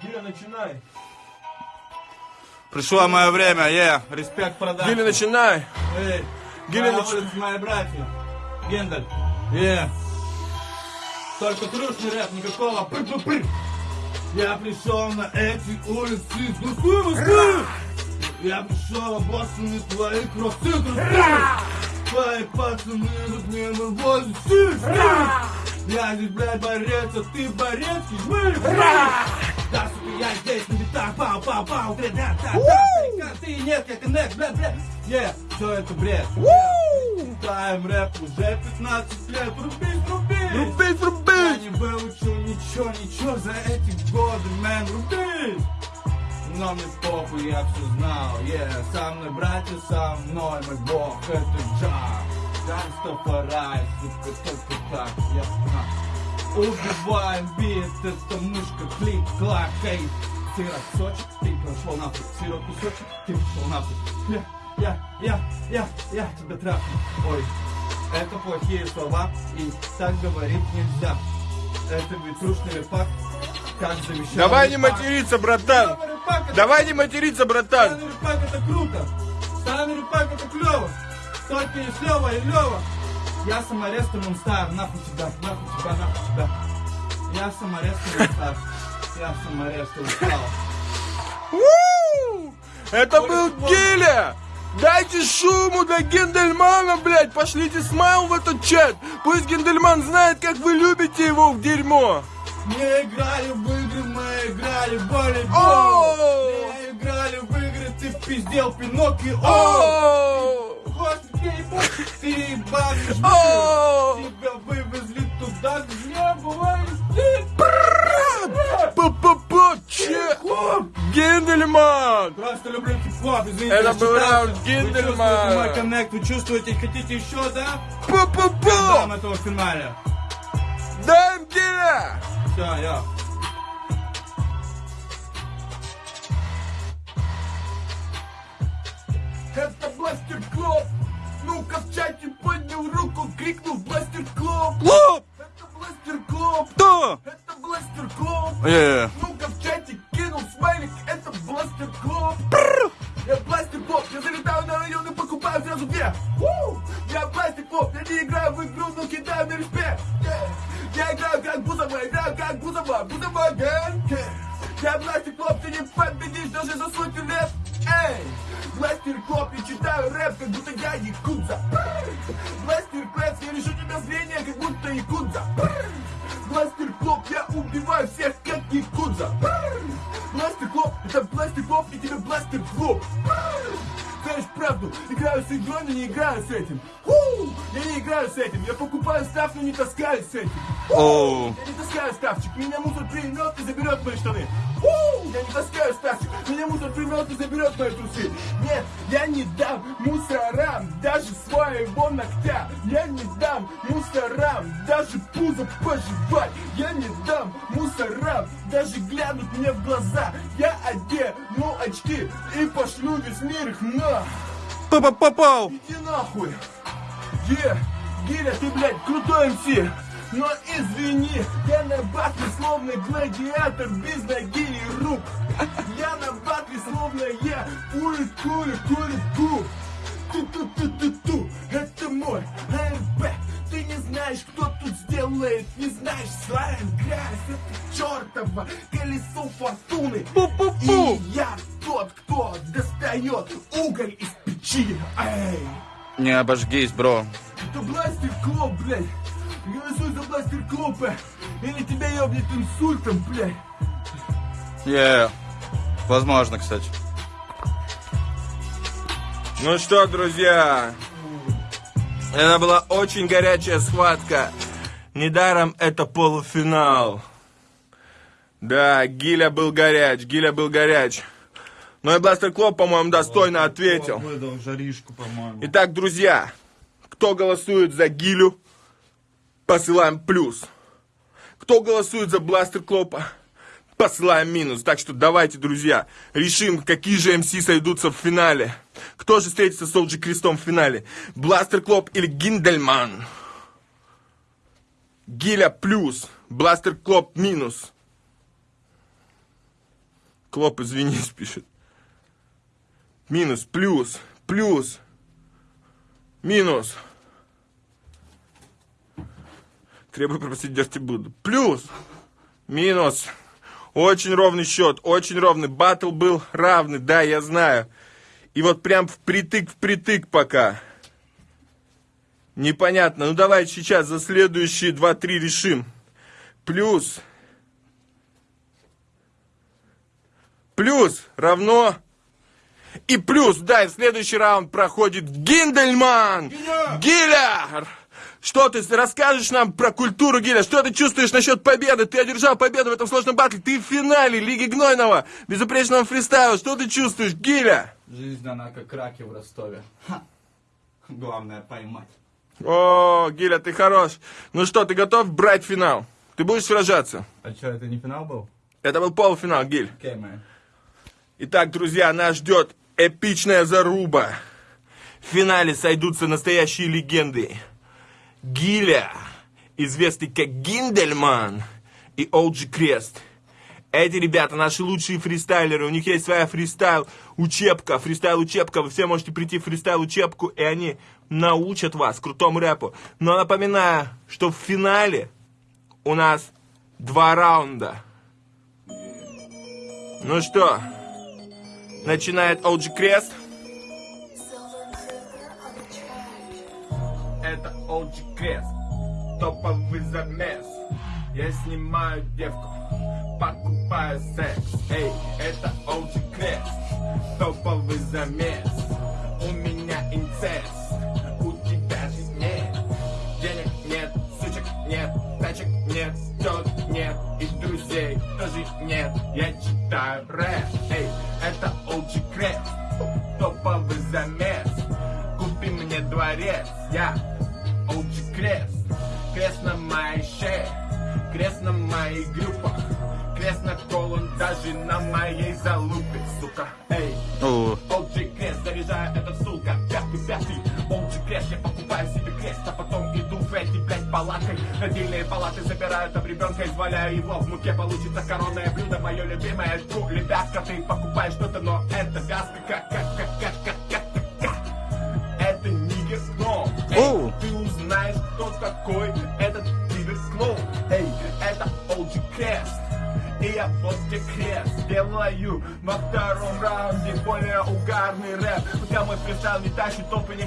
Гиля, начинай! Пришло мое время, е, респект продаж. Гиля, начинай! Эй, Нач- улица, мои братья. Гендель. Е. Только трушный рэп, никакого пыр-пыр-пыр. Я пришел на эти улицы из Москвы, Москвы. Я пришел обоссанный твои кроссы, кроссы. Твои пацаны тут мне вывозят сись, Я здесь, блядь, борец, а ты борец, мы, да, сука, я здесь на битах, пау, пау, пау, блядь, да, да, да, старикан, ты нет, я коннект, блядь, блядь, е, все это бред, Таем рэп уже 15 лет, рубись, Рубить, я рубить! не выучил ничего, ничего за эти годы, мэн, рубись! Но мне похуй, я все знал, е, со мной братья, со мной мой бог, это джаз. Ганстафарай, сука, только так, я знаю. Убиваем бит, это мышка, клик, клак, эй. Сырок, кусочек, ты прошел нахуй, сырок, кусочек, ты пошел нахуй. Я, я, я, я, я тебя трахну. Ой, это плохие слова, и так говорить нельзя. Это ведь трушный репак, как завещал Давай не материться, братан! Давай не материться, братан! Старый репак это круто! Старый репак это клево! Только и Лева, и Лева! Я саморез Монстар, нахуй тебя, нахуй тебя, нахуй тебя. Я саморез Монстар. Я саморез устал. Это был Гиля! Дайте шуму для Гендельмана, блядь! Пошлите смайл в этот чат! Пусть Гендельман знает, как вы любите его в дерьмо! Мы играли в игры, мы играли в волейбол. Мы играли в игры, ты пиздел Пиноккио. Господи, ты! Тебя вывезли туда, где. Па-па-па, че? Гендельман! Просто люблю хип-хоп, извините. Это был раунд Вы Гиндельмана. чувствуете мой коннект, вы чувствуете, хотите еще, да? Па-па-па! Дам этого в финале. Дай Гиля! Все, я. Это Бластер Клоп! Ну-ка в чате поднял руку, крикнул Бластер Клоп! Клоп! Это Бластер Клоп! Кто? Это Бластер Клоп! Yeah, Ну-ка в чате кинул смайлик, это Бластер Клоп! Я Бластер Клоп, я залетаю на район и покупаю сразу две! Я Бластер Клоп, я не играю в игру, но кидаю на респект! Yeah. Я играю как Бузова, играю как Бузова, Бузова! Yeah. Я Бластер Клоп, ты не победишь даже за сотню лет! Эй! Бластер Клоп, я читаю рэп, как будто я якудза! Бластер Клэпс, я лишу тебя зрения, как будто якудза! Бластер Клоп, я убиваю всех, как якудза! Бластер Клоп, это Бластер Клоп, и тебе Бластер Клоп! Знаешь правду, играю с игрой, но не играю с этим. У! Я не играю с этим, я покупаю став, но не таскаюсь с этим. оу. Я не таскаю ставчик, меня мусор примет и заберет мои штаны. У! Я не таскаю ставчик, меня мусор примет и заберет мои трусы. Нет, я не дам мусорам даже своего ногтя. Я не дам мусорам даже пузо пожевать. Я не дам мусорам даже глянуть мне в глаза. Я одену очки и пошлю весь мир их на. Па-па-па-пау. Иди нахуй! Е, Гиля, ты, блядь, крутой МС! Но извини, я на батле словно гладиатор без ноги и рук. Я на батле словно я кури кури кури ку. Ту-ту-ту-ту-ту, это мой РП. Ты не знаешь, кто тут сделает, не знаешь, славен грязь. Это чертово колесо фортуны. Пу-пу-пу. И я тот, кто достает уголь из печи. Эй! Не обожгись, бро. Это бластер клоп, блядь. Голосуй за бластер клопа. Или тебя ебнет инсультом, блядь. Е, возможно, кстати. Ну что, друзья, это была очень горячая схватка. Недаром это полуфинал. Да, Гиля был горяч, Гиля был горяч. Но и Бластер Клоп, по-моему, достойно ответил. Выдал жаришку, по-моему. Итак, друзья, кто голосует за Гилю, посылаем плюс. Кто голосует за Бластер Клопа, посылаем минус. Так что давайте, друзья, решим, какие же МС сойдутся в финале. Кто же встретится с Олджи Крестом в финале? Бластер Клоп или Гиндельман? Гиля плюс, Бластер Клоп минус. Клоп, извинись, пишет. Минус, плюс, плюс, минус. Требую пропустить Дерти Буду. Плюс, минус. Очень ровный счет, очень ровный. Батл был равный, да, я знаю. И вот прям впритык, впритык пока. Непонятно. Ну давайте сейчас за следующие 2-3 решим. Плюс. Плюс равно. И плюс, да, и следующий раунд проходит Гиндельман. Гиля! Что ты расскажешь нам про культуру Гиля? Что ты чувствуешь насчет победы? Ты одержал победу в этом сложном батле. Ты в финале Лиги Гнойного, безупречного фристайла. Что ты чувствуешь, Гиля? Жизнь, она как раки в Ростове. Ха. Главное поймать. О, Гиля, ты хорош. Ну что, ты готов брать финал? Ты будешь сражаться? А что, это не финал был? Это был полуфинал, Гиль. Окей, man. Итак, друзья, нас ждет эпичная заруба. В финале сойдутся настоящие легенды. Гиля, известный как Гиндельман, и Олджи Крест. Эти ребята наши лучшие фристайлеры, у них есть своя фристайл учебка, фристайл учебка, вы все можете прийти в фристайл учебку, и они научат вас крутому рэпу. Но напоминаю, что в финале у нас два раунда. Ну что, начинает OG Крест. Это OG Крест, топовый замес. Я снимаю девку, покупаю секс. Эй, это OG Крест, топовый замес. У меня инцест, у тебя же нет. Денег нет, сучек нет, тачек нет, тет нет, и друзей тоже нет. Я читаю рэп, эй, это OG Крест, топовый замес. Купи мне дворец, я OG Крест, крест на моей шее, крест на моих группах, крест на колон даже на моей залупе, сука, эй. палаткой Родильные палаты забирают об ребенка, изваляя его в муке. Получится коронное блюдо, мое любимое. Жгу Лепятка, ты покупаешь что-то, но это вязка. Как, как, как, как, как, как, Это нигер, но Эй, делаю. Во втором раунде более угарный рэп. Хотя мой фристайл не тащит топы не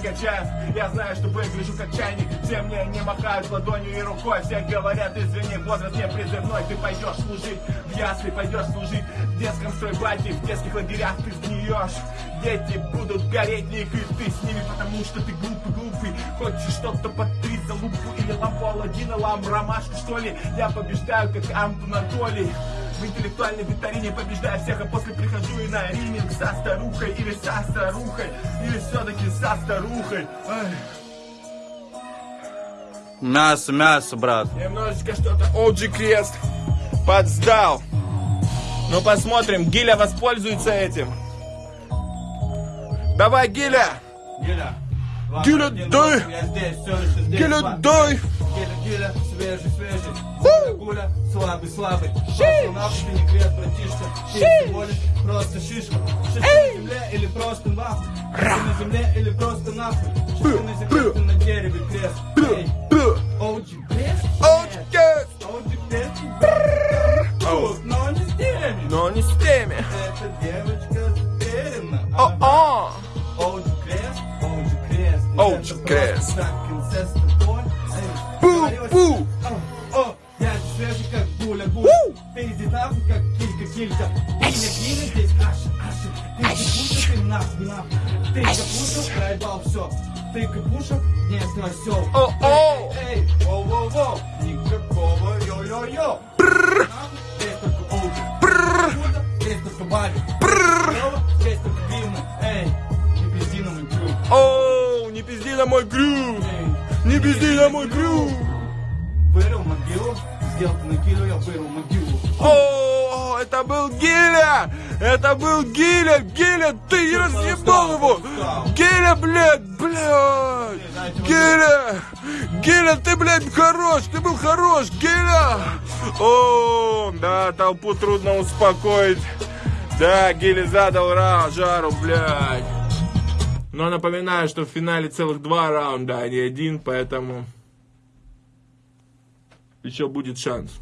Я знаю, что выгляжу как чайник. Все мне не махают ладонью и рукой. Все говорят, извини, возраст не призывной. Ты пойдешь служить в ясли, пойдешь служить в детском стройбате В детских лагерях ты сгниешь. Дети будут гореть них и ты с ними Потому что ты глупый, глупый. Хочешь что-то под три за лупу Или лампу Аладдина, лам ромашку что ли? Я побеждаю как Антонатолий в интеллектуальной викторине побеждаю всех, а после прихожу и на риминг со старухой или со старухой, или все-таки со старухой. Ай, мясо, мясо, брат. немножечко что-то OG Крест подсдал. Ну посмотрим, Гиля воспользуется этим. Давай, Гиля! Гиля. Ладно, Гиля, один дай! восемь, Я здесь, все еще здесь. Гиля, ладно. дай! Гиля, Гиля, свежий, свежий. Гуля, слабый, слабый. Просто нахуй ты не крест, братишка. Ты всего лишь просто шишка. Шишка на земле или просто нахуй. Шишка на земле или просто нахуй. Шишка на земле, ты на дереве крест. Эй, OG крест? OG Крест! OG крест? Тут, но не с теми. Но не с теми. Эта девочка уверена. О-о! OG Оуч Крэс. Пу-пу! Я свежий, как буля, буля. Впереди как килька-килька. Пиля-пиля здесь, аша, аша. Ты капуша, ты нах, нах. Ты капуша, проебал все. Ты капуша, не осел. О-о! Эй, воу-воу-воу, никакого йо-йо-йо. Прррр! Здесь только оуч. Прррр! Здесь только барик. Прррр! Здесь только пивно. Эй, не бензиновый крюк пизди на мой! Эй, Не пизди на мой крюк! Вырыл могилу, сделку накину, я вырыл могилу. О, это был Гиля! Это был Гиля! Гиля, ты не разъебал его! Гиля, блядь, блядь! Гиля! Гиля, ты, блядь, хорош! Ты был хорош, Гиля! О, да, толпу трудно успокоить. Да, Гиля задал ра, жару, блядь. Но напоминаю, что в финале целых два раунда, а не один, поэтому еще будет шанс.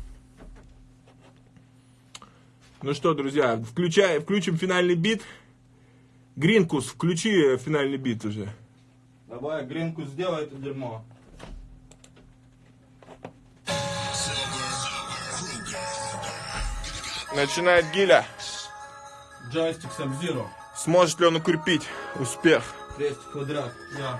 Ну что, друзья, включай, включим финальный бит. Гринкус, включи финальный бит уже. Давай, гринку сделай это дерьмо. Начинает Гиля. Джойстик Сабзиро. Сможет ли он укрепить успех? Kresni kvadrat, ja.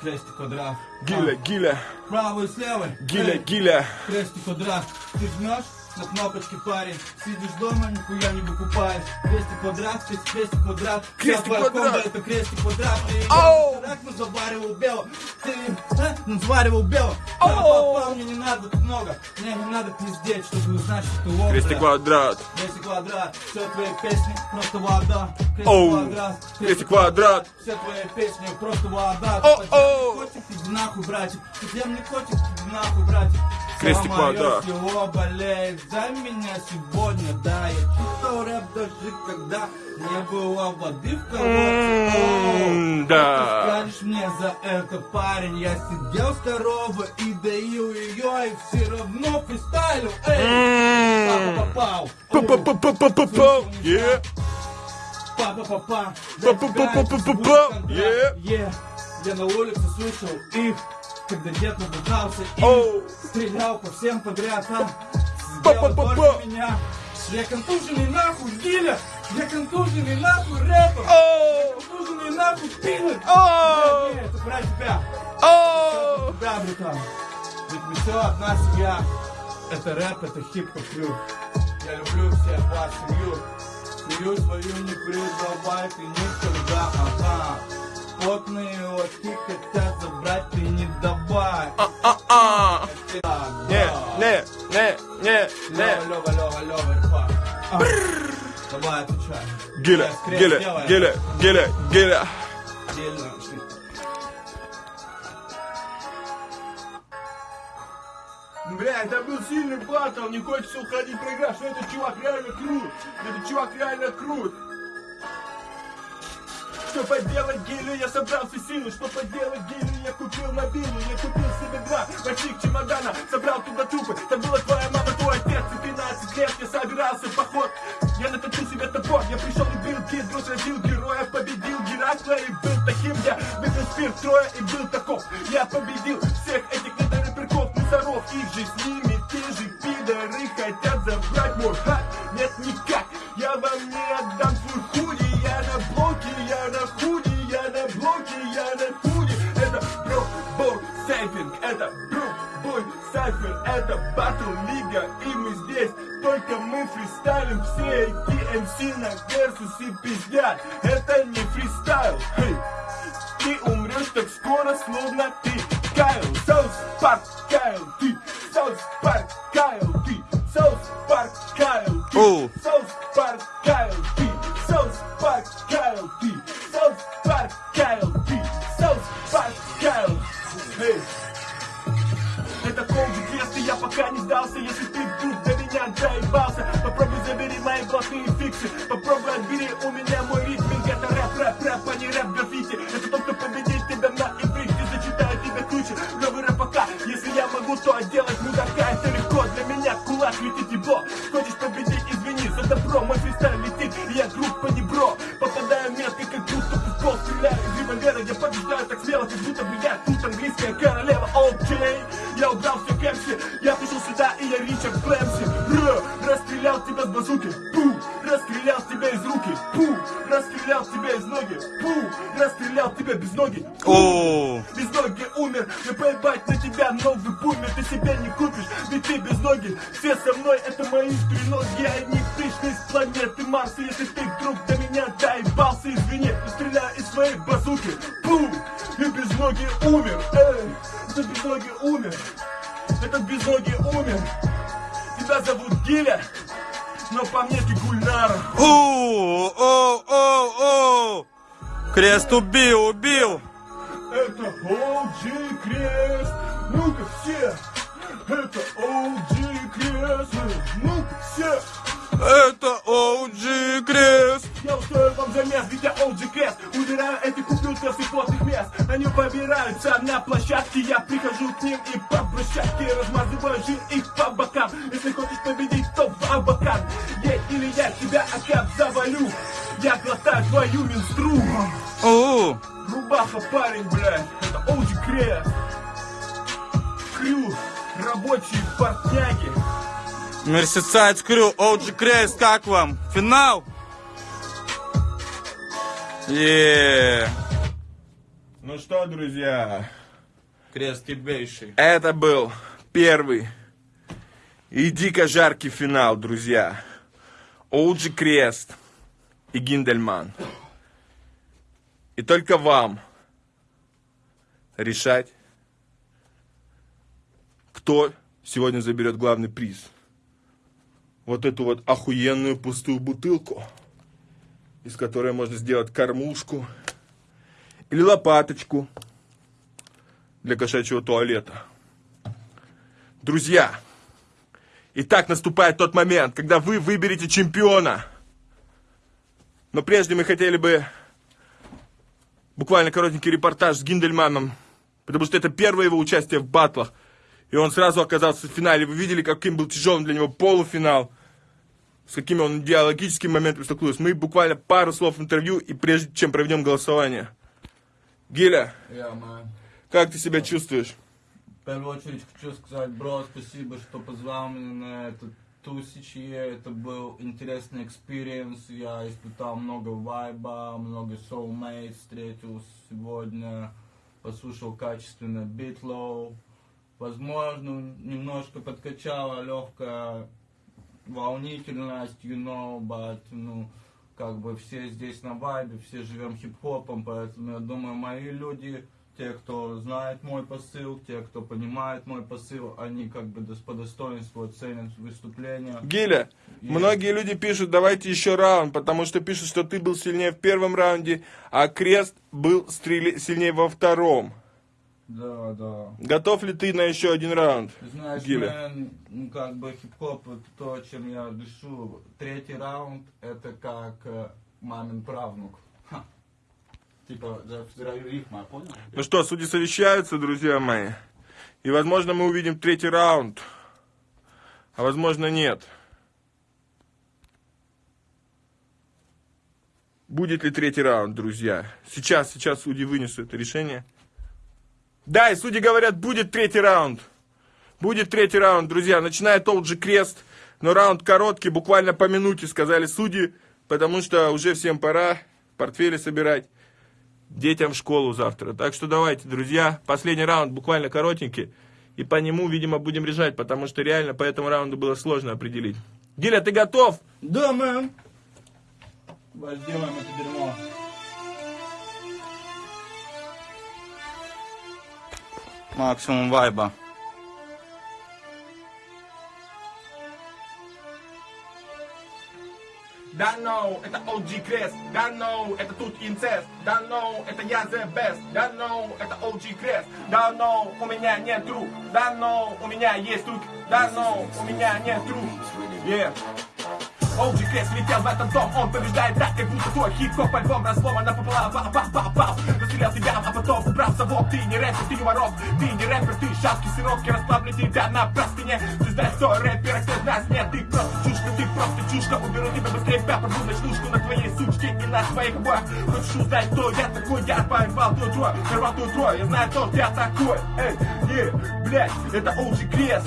Kresni kvadrat. Gile, gile. Pravo in sleve. Gile, gile. Kresni kvadrat. Ti znaš? На кнопочке парень. Сидишь дома, нихуя не выкупаешь. Крестик квадрат, крестик, крестик квадрат. Крестик квадрат. комбо это крестик квадрат. Ты ну заваривал бело. Ты а, ну заваривал бело. Папа, мне не надо тут много. Мне не надо пиздеть, чтобы узнать, что ты образ. Крестик квадрат. Крестик квадрат. Все твои песни просто вода. Крестик квадрат. Крестик квадрат. Все твои песни просто вода. О. котик, иди нахуй, братик. Подземный котик, иди нахуй, братик. Крестик квадрат. село болеет за меня сегодня, да. Я читал рэп даже когда не было воды в колодце. Да. Скажешь мне за это, парень? Я сидел с коровой и доил ее, и все равно фристайлил. Эй, папа попал. Оу. Па-па-па-па-па-па. Е. Па-па-па-па. Па-па-па-па-па-па. Е. Е. Я на улице слышал их, когда дед набухался и стрелял по всем подряд. А сделал только меня. Я контуженный нахуй, Гиля! Я контуженный нахуй рэпом! Оу. Контуженный нахуй! Оу. Нет, это про тебя! Оу. Да, братан! Ведь мы все одна семья. Это рэп, это хип-хоп крю. Я люблю всех вас, семью. Семью свою не предавай ты никогда, ага. Потные очки хотят забрать, ты не давай. А-а. Да, Не, не, не, не, Лёва, не. Лёва, Лёва, Лёва, репа. А. Давай, отвечай. Гиля, Я скреп Гиля, сделаю. Гиля, Гиля, Гиля. Отдельно. Бля, это был сильный батл, не хочется уходить проиграть, что этот чувак реально крут, этот чувак реально крут. Что поделать гелю, я собрал все силы. Что поделать гелю, я купил мобилу Я купил себе два больших чемодана. Собрал туда трупы, там была твоя мама, твой отец. И 13 лет я собирался в поход. Я наточил себе топор, я пришел и бил кид Друг родил героя, победил Геракла И был таким, я выпил спирт трое и был таков. Я победил всех этих недорэперков, мусоров Их же с ними те же пидоры хотят забрать мой хат Батл лига, и мы здесь. Только мы фристайлим Все эти МС на версусе пиздят. Это не фристайл, хей ты умрешь так скоро, словно ты. Кайл, Саус Парк, у меня мой ритминг Это рэп, рэп, рэп, а не рэп граффити. Это тот, кто победит тебя на иврите Зачитаю тебе круче, новый рэп пока Если я могу, то отделать мудака. Это легко, для меня кулак летит ебло Хочешь победить, извини, за добро Мой фристайл летит, и я группа не бро Попадаю метко, как будто в пол Стреляю из револьвера, я побеждаю так смело Как будто бы я тут английская королева. Окей, я убрал все кэпси Я пришел сюда и я Ричард Клэмси без ноги О, без ноги умер. Не поебать на тебя новый бумер. Ты себя не купишь, ведь ты без ноги. Все со мной, это мои треноги. Не пришли с планеты Марс Если ты вдруг до меня Крест убил, убил. Это OG Крест. Ну-ка все. Это OG Крест. Ну-ка все. Это OG Крест. Я устроил вам замес, ведь я OG Крест. Убираю этих ублюдков из плотных мест. Они побираются на площадке. Я прихожу к ним и по брусчатке Размазываю жир их по бокам. Если хочешь победить, то в абакан. Ей или я тебя опять завалю. Я глотаю твою минстру О, Рубаха парень, блядь, это OG Крест Крю, рабочие портняги Мерсисайд Скрю, OG Крест, как вам? Финал? Еее. Ну что, друзья, Крест ебейший. это был первый и дико жаркий финал, друзья. Оуджи Крест и Гиндельман. И только вам решать, кто сегодня заберет главный приз. Вот эту вот охуенную пустую бутылку, из которой можно сделать кормушку или лопаточку для кошачьего туалета. Друзья, итак наступает тот момент, когда вы выберете чемпиона. Но прежде мы хотели бы буквально коротенький репортаж с Гиндельманом, потому что это первое его участие в батлах. И он сразу оказался в финале. Вы видели, каким был тяжелым для него полуфинал, с какими он идеологическими моментами столкнулся. Мы буквально пару слов интервью, и прежде чем проведем голосование. Гиля, man. как ты себя чувствуешь? В первую очередь хочу сказать, бро, спасибо, что позвал меня на этот тусичье. Это был интересный experience. Я испытал много вайба, много soulmates встретил сегодня. Послушал качественно битлоу. Возможно, немножко подкачала легкая волнительность, you know, but, ну, как бы все здесь на вайбе, все живем хип-хопом, поэтому я думаю, мои люди, те, кто знает мой посыл, те, кто понимает мой посыл, они как бы по достоинству оценят выступление. Гиля, многие люди пишут, давайте еще раунд, потому что пишут, что ты был сильнее в первом раунде, а Крест был стреле- сильнее во втором. Да, да. Готов ли ты на еще один раунд? Знаешь, Гиля. мэн, ну, как бы хип-хоп, это то, чем я дышу. Третий раунд, это как э, мамин правнук. Типа, понял? Ну что, судьи совещаются, друзья мои. И, возможно, мы увидим третий раунд. А возможно, нет. Будет ли третий раунд, друзья? Сейчас, сейчас судьи вынесут это решение. Да, и судьи говорят, будет третий раунд. Будет третий раунд, друзья. Начинает тот же крест, но раунд короткий, буквально по минуте, сказали судьи, потому что уже всем пора портфели собирать детям в школу завтра. Так что давайте, друзья, последний раунд буквально коротенький. И по нему, видимо, будем решать, потому что реально по этому раунду было сложно определить. Гиля, ты готов? Да. Давай сделаем это дерьмо. Максимум вайба. Да, no, это OG Крест. Да, no, это тут инцест. Да, no, это я the best. Да, no, это OG Крест. Да, no, у меня нет друг. Да, no, у меня есть друг. Да, no, у меня нет друг. Yeah. Оуджи Крес летел в этот дом, он побеждает так, как будто твой хип-хоп альбом разломан напополам, па па па па Расстрелял тебя, а потом убрал совок, ты не рэпер, ты не воров, ты не рэпер, ты шапки сиропки, расплавлю тебя на простыне. Звезда сто рэпера, кто из нас нет, ты просто чушка, ты просто чушка, уберу тебя быстрее, порву ночнушку на твоей сучке. И на твоих обоях. Хочешь узнать, кто я такой, я порвал твой трой, порвал твой. Трой, я знаю, кто я такой, эй, е, блядь, это Оуджи Крес.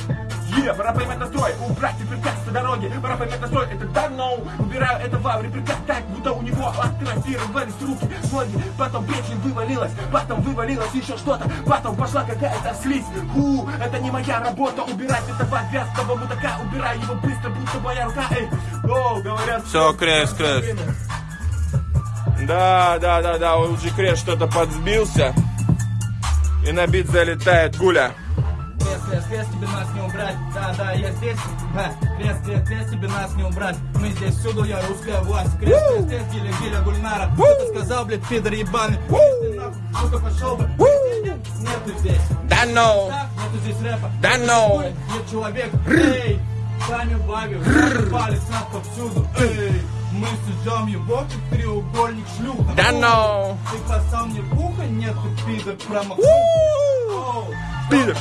Е, пора поймать настрой, убрать препятствия дороги, пора поймать настрой, это давно Убираю это в препят так, будто у него атрофировались руки, ноги, потом печень вывалилась, потом вывалилось еще что-то, потом пошла какая-то слизь, Ху, это не моя работа, убирать этого вязкого мудака, убирай его быстро, будто моя рука, эй, о, говорят, Все, Крес, Крес. Да, да, да, да, Оуджи Крес что-то подсбился. И на бит залетает Гуля. Крест, крест, тебе нас не убрать. Да, да, я здесь. Ха, Крест, крест, крест, тебе нас не убрать. Мы здесь всюду, я русская власть. Крест, крест, крест, гиля, гиля, гульнара. Что ты сказал, блядь, пидор ебаный? Если нахуй, сука, пошел бы. Нету здесь. Да ну! Так, нету здесь рэпа. Да ну! Ой, Нет человека. Эй, сами сами палец нас повсюду. Эй, мы сожжем его, как треугольник шлюха. Да ну! Ты послал мне в ухо, нет, ты пидор, промахнул. Оу, Пидор,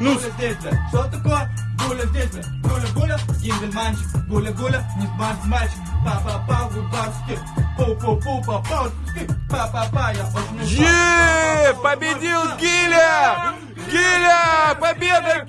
ну. Бля. Что такое? Гуля здесь, бля. Гуля, гуля, гимбель мальчик. Гуля, гуля, не смарт мальчик. Па-па-па, гудбарский. Пу-пу-пу, па-па-ски. Па-па-па, я очень победил Гиля! Гиля! Победа